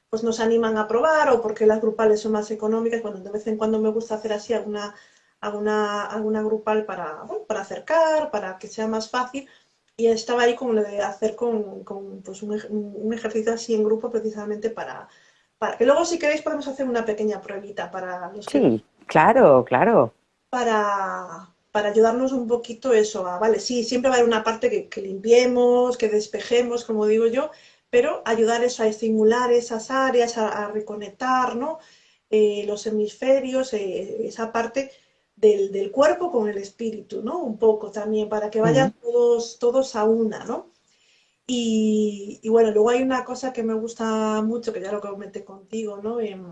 pues nos animan a probar o porque las grupales son más económicas. Bueno, de vez en cuando me gusta hacer así alguna, alguna, alguna grupal para, para acercar, para que sea más fácil. Y estaba ahí con lo de hacer con, con pues un, ejercicio así en grupo precisamente para, para que luego si queréis podemos hacer una pequeña pruebita para los Sí, claro, claro. Para, para ayudarnos un poquito eso, a, vale, sí, siempre va a haber una parte que, que limpiemos, que despejemos, como digo yo, pero ayudar eso a estimular esas áreas, a, reconectar ¿no? Eh, los hemisferios, eh, esa parte del, cuerpo con el espíritu, ¿no? Un poco también, para que vayan todos, todos a una, ¿no? Y, bueno, luego hay una cosa que me gusta mucho, que ya lo comenté contigo, ¿no? En,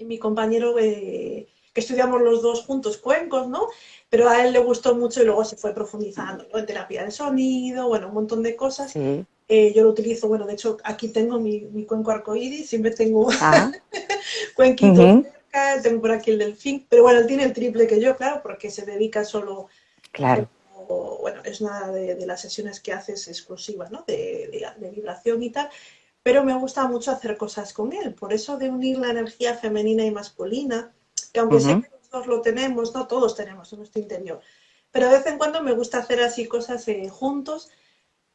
mi compañero, eh, estudiamos los dos juntos cuencos, ¿no? Pero a él le gustó mucho y luego se fue profundizando, ¿no? En terapia del sonido, bueno, un montón de cosas. Eh, yo lo utilizo, bueno, de hecho aquí tengo mi, mi cuenco arcoíris, siempre tengo ah. cuenquitos tengo por aquí el delfín, pero bueno, él tiene el triple que yo, claro, porque se dedica solo claro bueno, es una de, las sesiones que haces exclusivas, ¿no? De, vibración y tal, pero me gusta mucho hacer cosas con él, por eso de unir la energía femenina y masculina, que aunque sé que todos lo tenemos, no todos tenemos en nuestro interior, pero de vez en cuando me gusta hacer así cosas eh, juntos,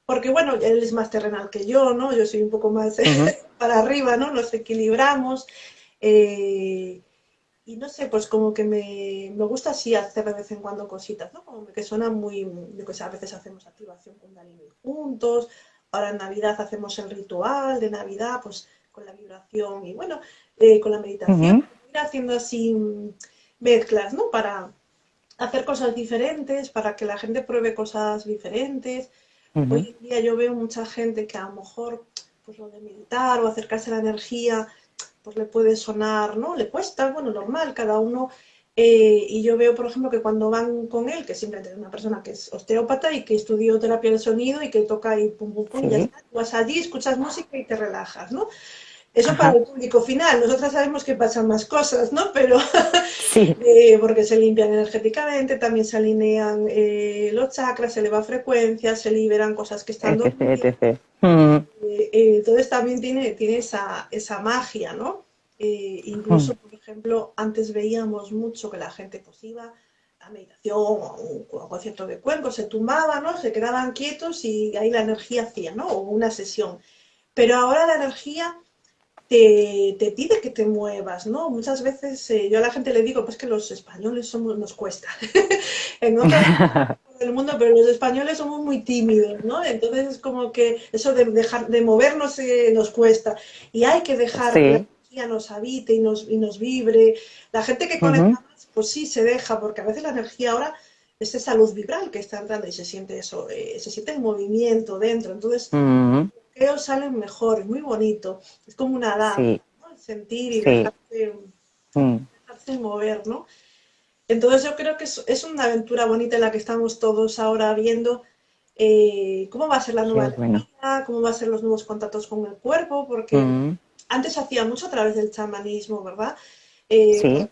porque bueno, él es más terrenal que yo, ¿no? Yo soy un poco más para arriba, ¿no? Nos equilibramos. Eh, y no sé, pues como que me, me, gusta así hacer de vez en cuando cositas, ¿no? Como que suena muy, yo que sé, a veces hacemos activación con Dalini juntos, ahora en Navidad hacemos el ritual de Navidad, pues con la vibración y bueno, eh, con la meditación, ir haciendo así mezclas, ¿no? Para hacer cosas diferentes, para que la gente pruebe cosas diferentes. Hoy en día yo veo mucha gente que a lo mejor, pues lo de meditar o acercarse a la energía, pues le puede sonar, ¿no? Le cuesta, bueno, normal, cada uno. Eh, y yo veo, por ejemplo, que cuando van con él, que simplemente es una persona que es osteópata y que estudió terapia del sonido y que toca y pum, pum, pum, ya está, vas allí, escuchas música y te relajas, ¿no? Eso para el público final. Nosotras sabemos que pasan más cosas, ¿no? Pero sí. Eh, porque se limpian energéticamente, también se alinean eh, los chakras, se eleva frecuencia, se liberan cosas que están dormidas. Mm. Eh, entonces también tiene, tiene esa, esa magia, ¿no? incluso, mm. por ejemplo, antes veíamos mucho que la gente pues iba a meditación o un, concierto de cuenco, se tumbaba, ¿no? Se quedaban quietos y ahí la energía hacía, ¿no? O una sesión. Pero ahora la energía te, pide que te muevas, ¿no? Muchas veces eh, yo a la gente le digo, pues que los españoles somos, nos cuesta. en otras del mundo, pero los españoles somos muy tímidos, ¿no? Entonces es como que eso de dejar de movernos eh, nos cuesta. Y hay que dejar que la energía nos habite y nos, y nos vibre. La gente que conecta más, pues sí se deja, porque a veces la energía ahora es esa luz vibral que está entrando y se siente eso, eh, se siente el movimiento dentro. Entonces, videos salen mejor, es muy bonito, es como una danza, sentir y mm. dejarse, mover, ¿no? Entonces yo creo que es, una aventura bonita en la que estamos todos ahora viendo eh, cómo va a ser la nueva vida, cómo va a ser los nuevos contactos con el cuerpo, porque mm. antes hacía mucho a través del chamanismo, ¿verdad? Eh, sí.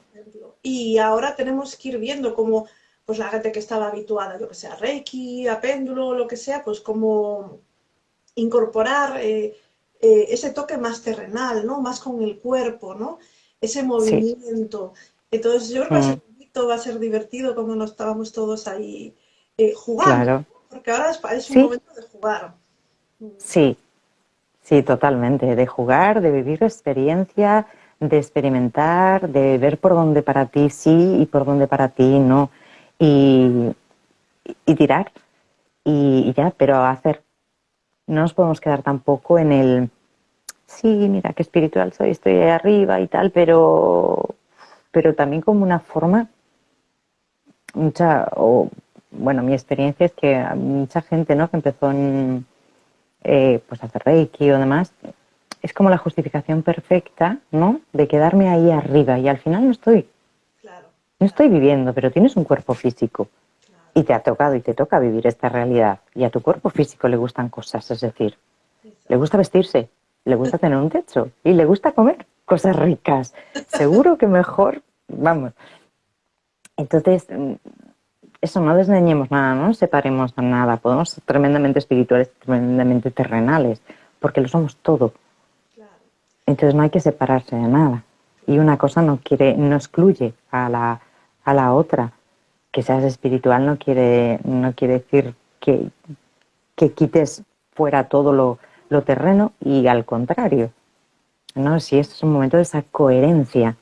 Y ahora tenemos que ir viendo cómo pues la gente que estaba habituada, yo que sea Reiki, a péndulo, lo que sea, pues como incorporar eh, eh, ese toque más terrenal, ¿no? Más con el cuerpo, ¿no? Ese movimiento. Entonces yo creo que ese va a ser divertido cuando nos estábamos todos ahí eh, jugando. Porque ahora es, un momento de jugar. Sí, sí, totalmente. De jugar, de vivir experiencia, de experimentar, de ver por dónde para ti sí y por dónde para ti no. Y, y tirar. y ya, pero hacer no nos podemos quedar tampoco en el, sí, mira, qué espiritual soy, estoy ahí arriba y tal, pero, pero también como una forma, mucha, o, bueno, mi experiencia es que mucha gente, ¿no? Que empezó en, eh, pues a hacer Reiki o demás, es como la justificación perfecta, ¿no? De quedarme ahí arriba y al final no estoy. No estoy viviendo, pero tienes un cuerpo físico y te ha tocado y te toca vivir esta realidad y a tu cuerpo físico le gustan cosas, es decir, le gusta vestirse, le gusta tener un techo y le gusta comer cosas ricas. Seguro que mejor, vamos. Entonces, mm, eso no desdeñemos nada, no separemos a nada. Podemos ser tremendamente espirituales, tremendamente terrenales, porque lo somos todo. Entonces no hay que separarse de nada. Y una cosa no quiere, no excluye a la, a la otra que seas espiritual no quiere, no quiere decir que, que quites fuera todo lo, lo, terreno y al contrario. ¿no? Si esto es un momento de esa coherencia.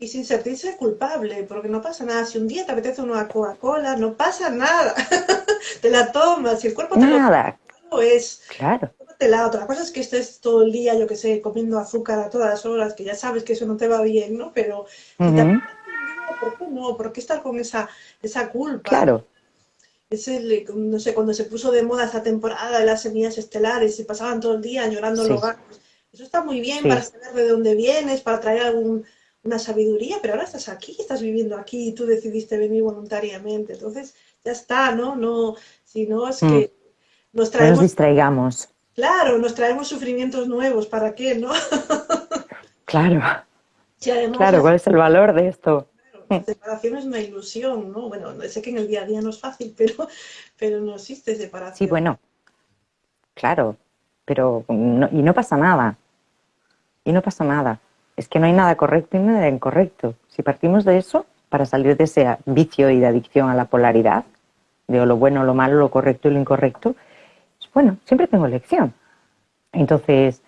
Y sin sentirse culpable, porque no pasa nada. Si un día te apetece una Coca-Cola, no pasa nada. te la tomas. Si el cuerpo te nada. lo es. Claro. La otra cosa es que estés todo el día, yo que sé, comiendo azúcar a todas horas, que ya sabes que eso no te va bien, ¿no? Pero ¿por qué no? ¿Por qué estar con esa, esa culpa? Claro. Es el, no sé, cuando se puso de moda esa temporada de las semillas estelares y pasaban todo el día llorando los gatos. Eso está muy bien para saber de dónde vienes, para traer algún, una sabiduría, pero ahora estás aquí, estás viviendo aquí y tú decidiste venir voluntariamente. Entonces, ya está, ¿no? No, si no es que mm. nos traemos... nos distraigamos. Claro, nos traemos sufrimientos nuevos, ¿para qué, no? claro. claro, ¿cuál es el valor de esto? la separación es una ilusión, ¿no? Bueno, sé que en el día a día no es fácil, pero, pero no existe separación. Sí, bueno, claro, pero y no pasa nada. Y no pasa nada. Es que no hay nada correcto y nada incorrecto. Si partimos de eso, para salir de ese vicio y de adicción a la polaridad, de lo bueno, lo malo, lo correcto y lo incorrecto, pues bueno, siempre tengo elección. Entonces,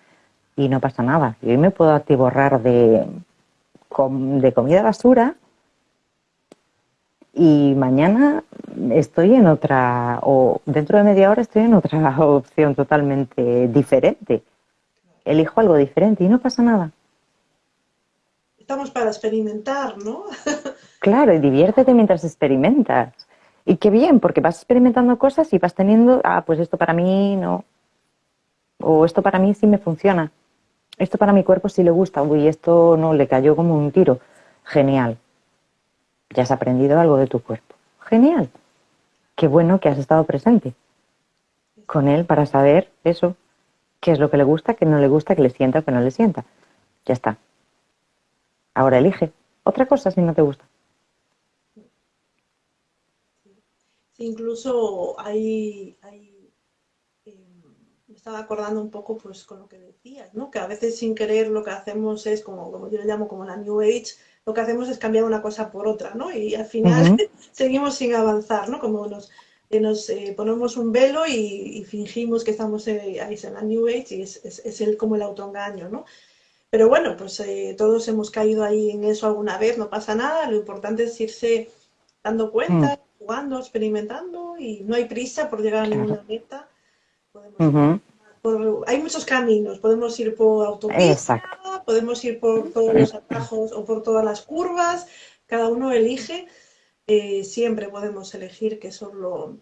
y no pasa nada. Yo me puedo atiborrar de, de comida basura y mañana estoy en otra, o dentro de media hora estoy en otra opción totalmente diferente. Elijo algo diferente y no pasa nada. Estamos para experimentar, ¿no? claro, y diviértete mientras experimentas. Y qué bien, porque vas experimentando cosas y vas teniendo, ah, pues esto para mí no. O esto para mí sí me funciona. Esto para mi cuerpo sí le gusta. Uy, esto no, le cayó como un tiro. Genial ya has aprendido algo de tu cuerpo. Genial. Qué bueno que has estado presente con él para saber eso, qué es lo que le gusta, qué no le gusta, qué le sienta o qué no le sienta. Ya está. Ahora elige otra cosa si no te gusta. incluso hay, eh, me estaba acordando un poco pues con lo que decías, ¿no? Que a veces sin querer lo que hacemos es como, como yo le llamo como la New Age, lo que hacemos es cambiar una cosa por otra, ¿no? Y al final seguimos sin avanzar, ¿no? Como nos, eh, nos eh, ponemos un velo y, fingimos que estamos eh, ahí en la New Age y es, es, el, como el autoengaño, ¿no? Pero bueno, pues todos hemos caído ahí en eso alguna vez, no pasa nada, lo importante es irse dando cuenta, mm. jugando, experimentando y no hay prisa por llegar a ninguna meta. Podemos hay muchos caminos, podemos ir por autopista, podemos ir por todos los atajos o por todas las curvas, cada uno elige, eh, siempre podemos elegir que eso es lo,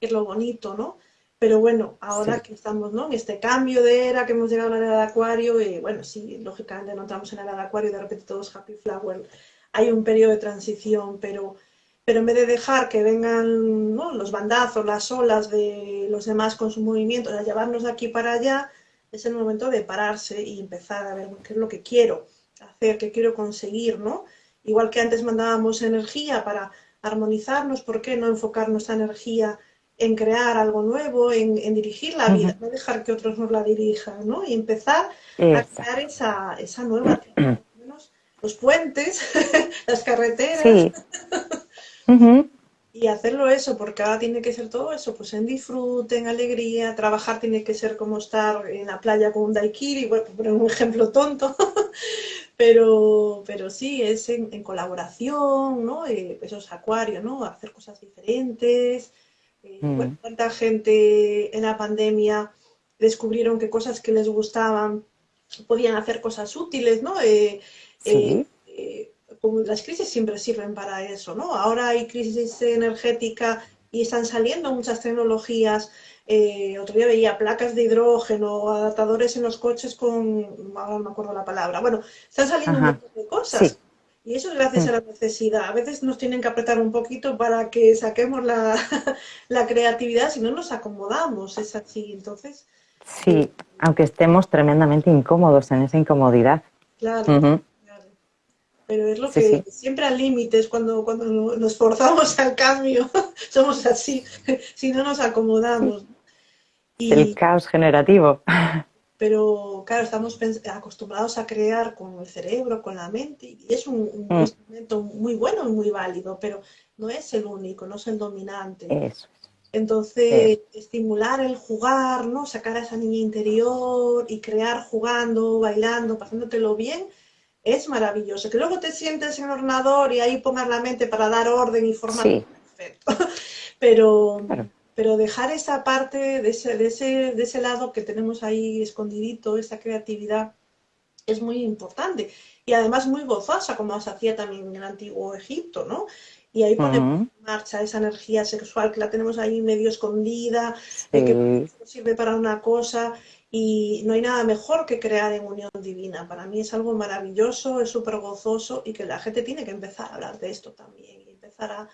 es lo bonito, ¿no? Pero bueno, ahora que estamos ¿no? en este cambio de era, que hemos llegado a la era de Acuario, y bueno, sí, lógicamente no entramos en la era de Acuario y de repente todos Happy Flower, hay un periodo de transición, pero pero en vez de dejar que vengan los bandazos, las olas de los demás con su movimiento, a llevarnos de aquí para allá, es el momento de pararse y empezar a ver qué es lo que quiero hacer, qué quiero conseguir, ¿no? Igual que antes mandábamos energía para armonizarnos, ¿por qué no enfocar nuestra energía en crear algo nuevo, en, dirigir la vida, no dejar que otros nos la dirijan, ¿no? Y empezar a crear esa, esa nueva, los puentes, las carreteras. Y hacerlo eso, porque ahora tiene que ser todo eso, pues en disfrute, en alegría, trabajar tiene que ser como estar en la playa con un daiquiri, bueno, por un ejemplo tonto, pero, pero sí, es en, colaboración, ¿no? Eh, esos acuarios, ¿no? Hacer cosas diferentes. Eh, mm. cuánta gente en la pandemia descubrieron que cosas que les gustaban podían hacer cosas útiles, ¿no? Eh, sí las crisis siempre sirven para eso, ¿no? Ahora hay crisis energética y están saliendo muchas tecnologías. Eh, otro día veía placas de hidrógeno, adaptadores en los coches con, no me acuerdo la palabra. Bueno, están saliendo un montón de cosas. Y eso es gracias a la necesidad. A veces nos tienen que apretar un poquito para que saquemos la, la creatividad, si no nos acomodamos, es así. Entonces. Sí, aunque estemos tremendamente incómodos en esa incomodidad. Claro pero es lo que siempre al límite es cuando, cuando nos forzamos al cambio, somos así, si no nos acomodamos. Y, el caos generativo. Pero claro, estamos acostumbrados a crear con el cerebro, con la mente, y es un, mm. instrumento muy bueno y muy válido, pero no es el único, no es el dominante. Eso. Entonces, estimular el jugar, ¿no? Sacar a esa niña interior y crear jugando, bailando, pasándotelo bien, es maravilloso. Que luego te sientes en el ordenador y ahí pongas la mente para dar orden y formar. Perfecto. Pero, pero dejar esa parte de ese, de, ese, de ese lado que tenemos ahí escondidito, esa creatividad, es muy importante. Y además muy gozosa, como se hacía también en el antiguo Egipto, ¿no? Y ahí ponemos en marcha esa energía sexual que la tenemos ahí medio escondida, que sirve para una cosa y no hay nada mejor que crear en unión divina. Para mí es algo maravilloso, es súper gozoso y que la gente tiene que empezar a hablar de esto también empezar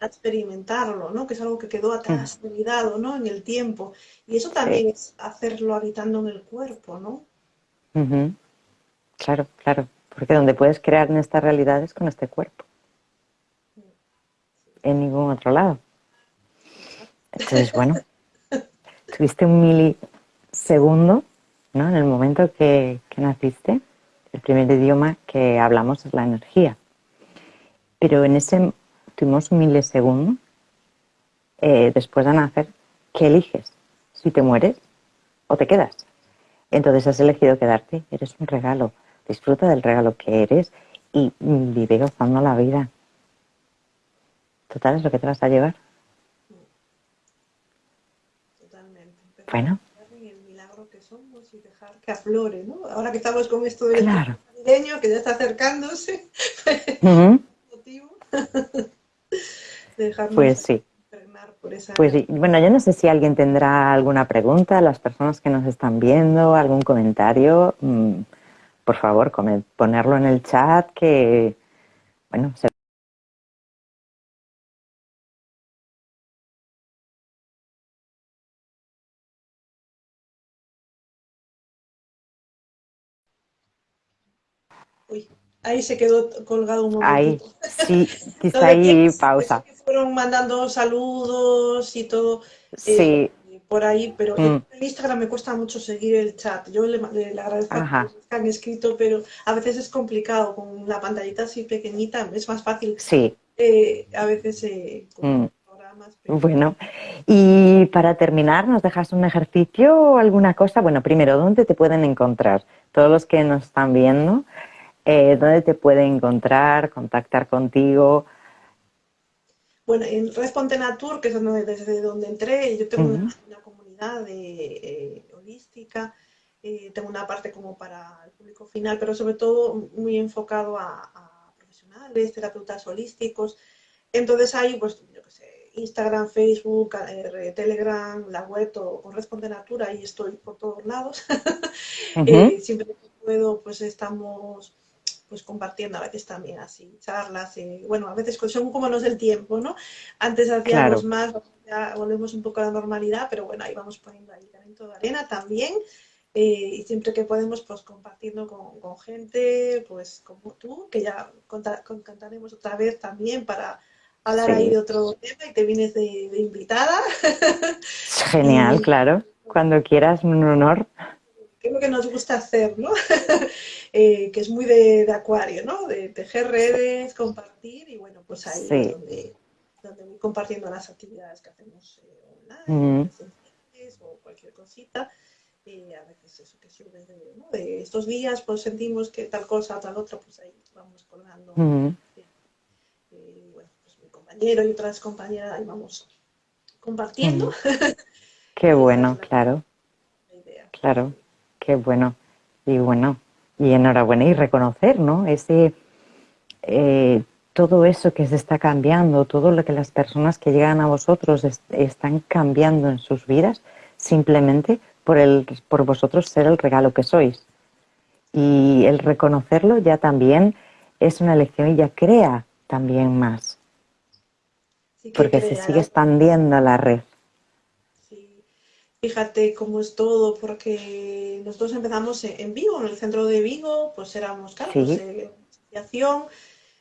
a, experimentarlo, ¿no? Que es algo que quedó atrás, mm. olvidado, ¿no? En el tiempo. Y eso también es hacerlo habitando en el cuerpo, ¿no? Claro, claro. Porque donde puedes crear en esta realidad es con este cuerpo. En ningún otro lado. Entonces, bueno, tuviste un mili Segundo, ¿no? en el momento que, naciste, el primer idioma que hablamos es la energía. Pero en ese tuvimos un milisegundo eh, después de nacer, ¿qué eliges? Si te mueres o te quedas. Entonces has elegido quedarte, eres un regalo. Disfruta del regalo que eres y vive gozando la vida. Total es lo que te vas a llevar. Totalmente. Bueno, que aflore, ¿no? Ahora que estamos con esto del claro. que ya está acercándose, pues sí. Pues sí. Bueno, yo no sé si alguien tendrá alguna pregunta, las personas que nos están viendo, algún comentario, mm, por favor, ponerlo en el chat que, bueno, se ahí se quedó colgado un momento. Ahí, sí, quizá ahí pausa. fueron mandando saludos y todo eh, por ahí, pero en mm. Instagram me cuesta mucho seguir el chat. Yo le, agradezco a los que han escrito, pero a veces es complicado con la pantallita así pequeñita, es más fácil. Sí. Eh, a veces eh, mm. Bueno, y para terminar, ¿nos dejas un ejercicio o alguna cosa? Bueno, primero, ¿dónde te pueden encontrar? Todos los que nos están viendo, eh, dónde te pueden encontrar, contactar contigo. Bueno, en Responde Natur, que es desde donde entré, yo tengo una, comunidad de, eh, holística, eh, tengo una parte como para el público final, pero sobre todo muy enfocado a, profesionales, terapeutas holísticos. Entonces ahí, pues, yo qué sé, Instagram, Facebook, Telegram, la web, todo con Responde Natura, ahí estoy por todos lados. siempre que puedo, pues estamos pues compartiendo a veces también así charlas, y bueno, a veces son como nos del tiempo, ¿no? Antes hacíamos más, ya volvemos un poco a la normalidad, pero bueno, ahí vamos poniendo ahí granito de arena también. Eh, y siempre que podemos, pues compartiendo con, gente, pues como tú, que ya contaremos otra vez también para hablar ahí de otro tema y te vienes de, invitada. Genial, claro. Cuando quieras, un honor es lo que nos gusta hacer, ¿no? Eh, que es muy de, acuario, ¿no? De tejer redes, compartir y bueno, pues ahí es donde, donde, voy compartiendo las actividades que hacemos eh, online, o cualquier cosita. y a veces eso que sirve de, estos días, pues sentimos que tal cosa, tal otra, pues ahí vamos colgando. Eh, bueno, pues mi compañero y otras compañeras ahí vamos compartiendo. Qué bueno, claro. Claro. Qué bueno. Y bueno, y enhorabuena y reconocer, ¿no? Ese, eh, todo eso que se está cambiando, todo lo que las personas que llegan a vosotros están cambiando en sus vidas, simplemente por, el, por vosotros ser el regalo que sois. Y el reconocerlo ya también es una lección y ya crea también más. porque se sigue expandiendo la red fíjate cómo es todo, porque nosotros empezamos en Vigo, en el centro de Vigo, pues éramos, claro, pues, eh, asociación,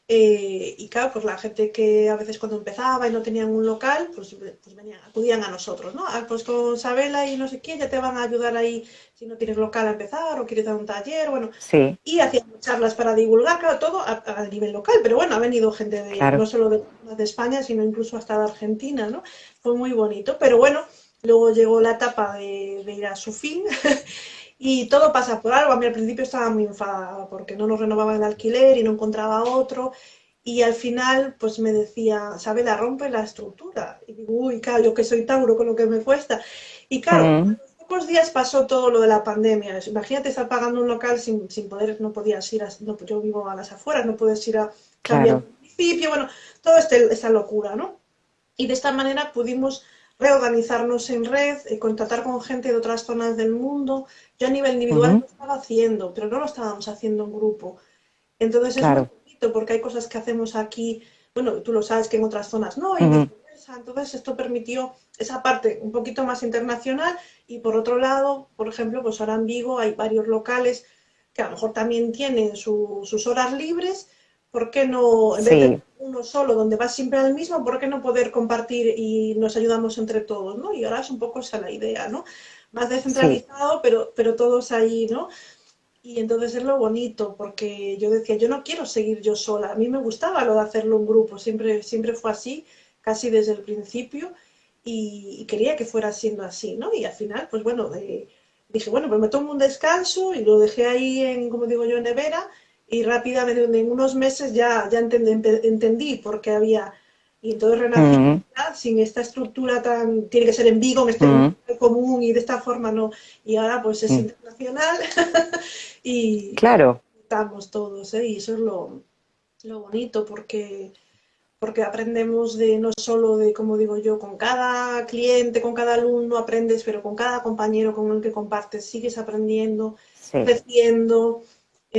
eh, y claro, pues la gente que a veces cuando empezaba y no tenían un local, pues, pues venían, acudían a nosotros, ¿no? Ah, pues con Sabela y no sé quién, ya te van a ayudar ahí si no tienes local a empezar o quieres dar un taller, bueno. Sí. Y hacían charlas para divulgar, claro, todo a, nivel local, pero bueno, ha venido gente de, no solo de, de España, sino incluso hasta de Argentina, ¿no? Fue muy bonito, pero bueno, Luego llegó la etapa de, ir a su fin y todo pasa por algo. A mí al principio estaba muy enfadada porque no nos renovaban el alquiler y no encontraba otro. Y al final, pues me decía, la rompe la estructura. Y digo, uy, claro, yo que soy Tauro con lo que me cuesta. Y claro, mm. pocos días pasó todo lo de la pandemia. Imagínate estar pagando un local sin, sin poder, no podías ir a, no, yo vivo a las afueras, no puedes ir a cambiar claro. municipio, bueno, toda este, esta locura, ¿no? Y de esta manera pudimos reorganizarnos en red, y eh, contactar con gente de otras zonas del mundo. Yo a nivel individual lo estaba haciendo, pero no lo estábamos haciendo en grupo. Entonces es muy bonito porque hay cosas que hacemos aquí, bueno, tú lo sabes que en otras zonas no, y. Entonces esto permitió esa parte un poquito más internacional. Y por otro lado, por ejemplo, pues ahora en Vigo hay varios locales que a lo mejor también tienen sus horas libres, ¿por qué no, en vez de uno solo donde vas siempre al mismo, ¿por qué no poder compartir y nos ayudamos entre todos? ¿no? Y ahora es un poco esa la idea, ¿no? Más descentralizado, pero, pero todos ahí, ¿no? Y entonces es lo bonito, porque yo decía, yo no quiero seguir yo sola, a mí me gustaba lo de hacerlo en grupo, siempre, siempre fue así, casi desde el principio, y, quería que fuera siendo así, ¿no? Y al final, pues bueno, eh, dije, bueno, pues me tomo un descanso y lo dejé ahí en, como digo yo, en nevera y rápidamente en unos meses ya, ya entendí, entendí por qué había... Y entonces renací sin esta estructura tan... Tiene que ser en Vigo, en este común y de esta forma no. Y ahora pues es internacional y claro. estamos todos, ¿eh? Y eso es lo, lo bonito porque porque aprendemos de no solo de, como digo yo, con cada cliente, con cada alumno aprendes, pero con cada compañero con el que compartes sigues aprendiendo, creciendo.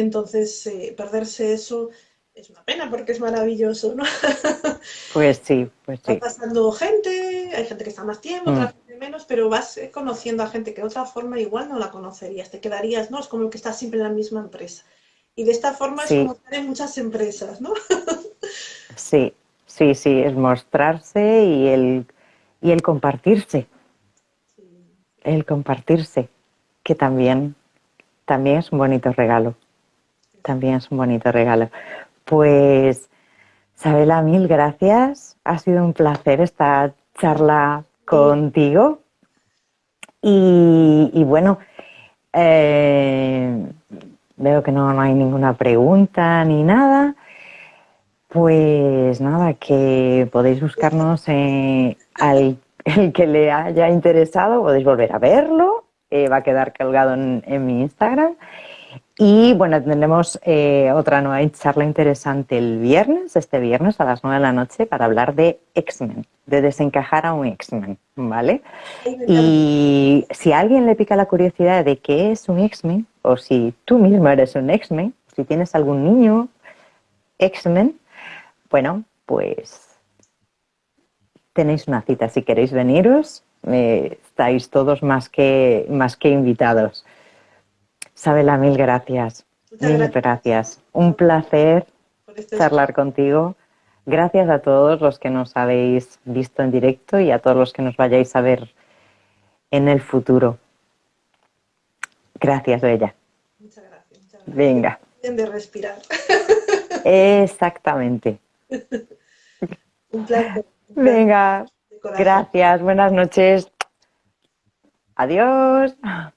Entonces, eh, perderse eso es una pena porque es maravilloso, ¿no? Pues sí, pues sí. Va pasando gente, hay gente que está más tiempo, otra mm. gente menos, pero vas eh, conociendo a gente que de otra forma igual no la conocerías, te quedarías, ¿no? Es como que está siempre en la misma empresa. Y de esta forma es como estar en muchas empresas, ¿no? Sí, Sí, sí, es mostrarse y el, y el compartirse. El compartirse, que también, también es un bonito regalo. También es un bonito regalo. Pues, Sabela, mil gracias. Ha sido un placer esta charla contigo. Y, bueno, eh, veo que no hay ninguna pregunta ni nada. Pues nada, que podéis buscarnos eh, al el que le haya interesado, podéis volver a verlo, eh, va a quedar colgado en, mi Instagram. Y bueno, tendremos eh, otra nueva charla interesante el viernes, este viernes a las 9 de la noche, para hablar de X-Men, de desencajar a un X-Men, ¿vale? Y si a alguien le pica la curiosidad de qué es un X-Men, o si tú mismo eres un X-Men, si tienes algún niño X-Men, bueno, pues tenéis una cita. Si queréis veniros, eh, estáis todos más que, más que invitados. Sabela, mil gracias. mil gracias. Un placer este charlar contigo. Gracias a todos los que nos habéis visto en directo y a todos los que nos vayáis a ver en el futuro. Gracias, Bella. Muchas gracias. Muchas gracias. Venga. De respirar. Exactamente. Un placer. Venga, gracias, buenas noches. Adiós.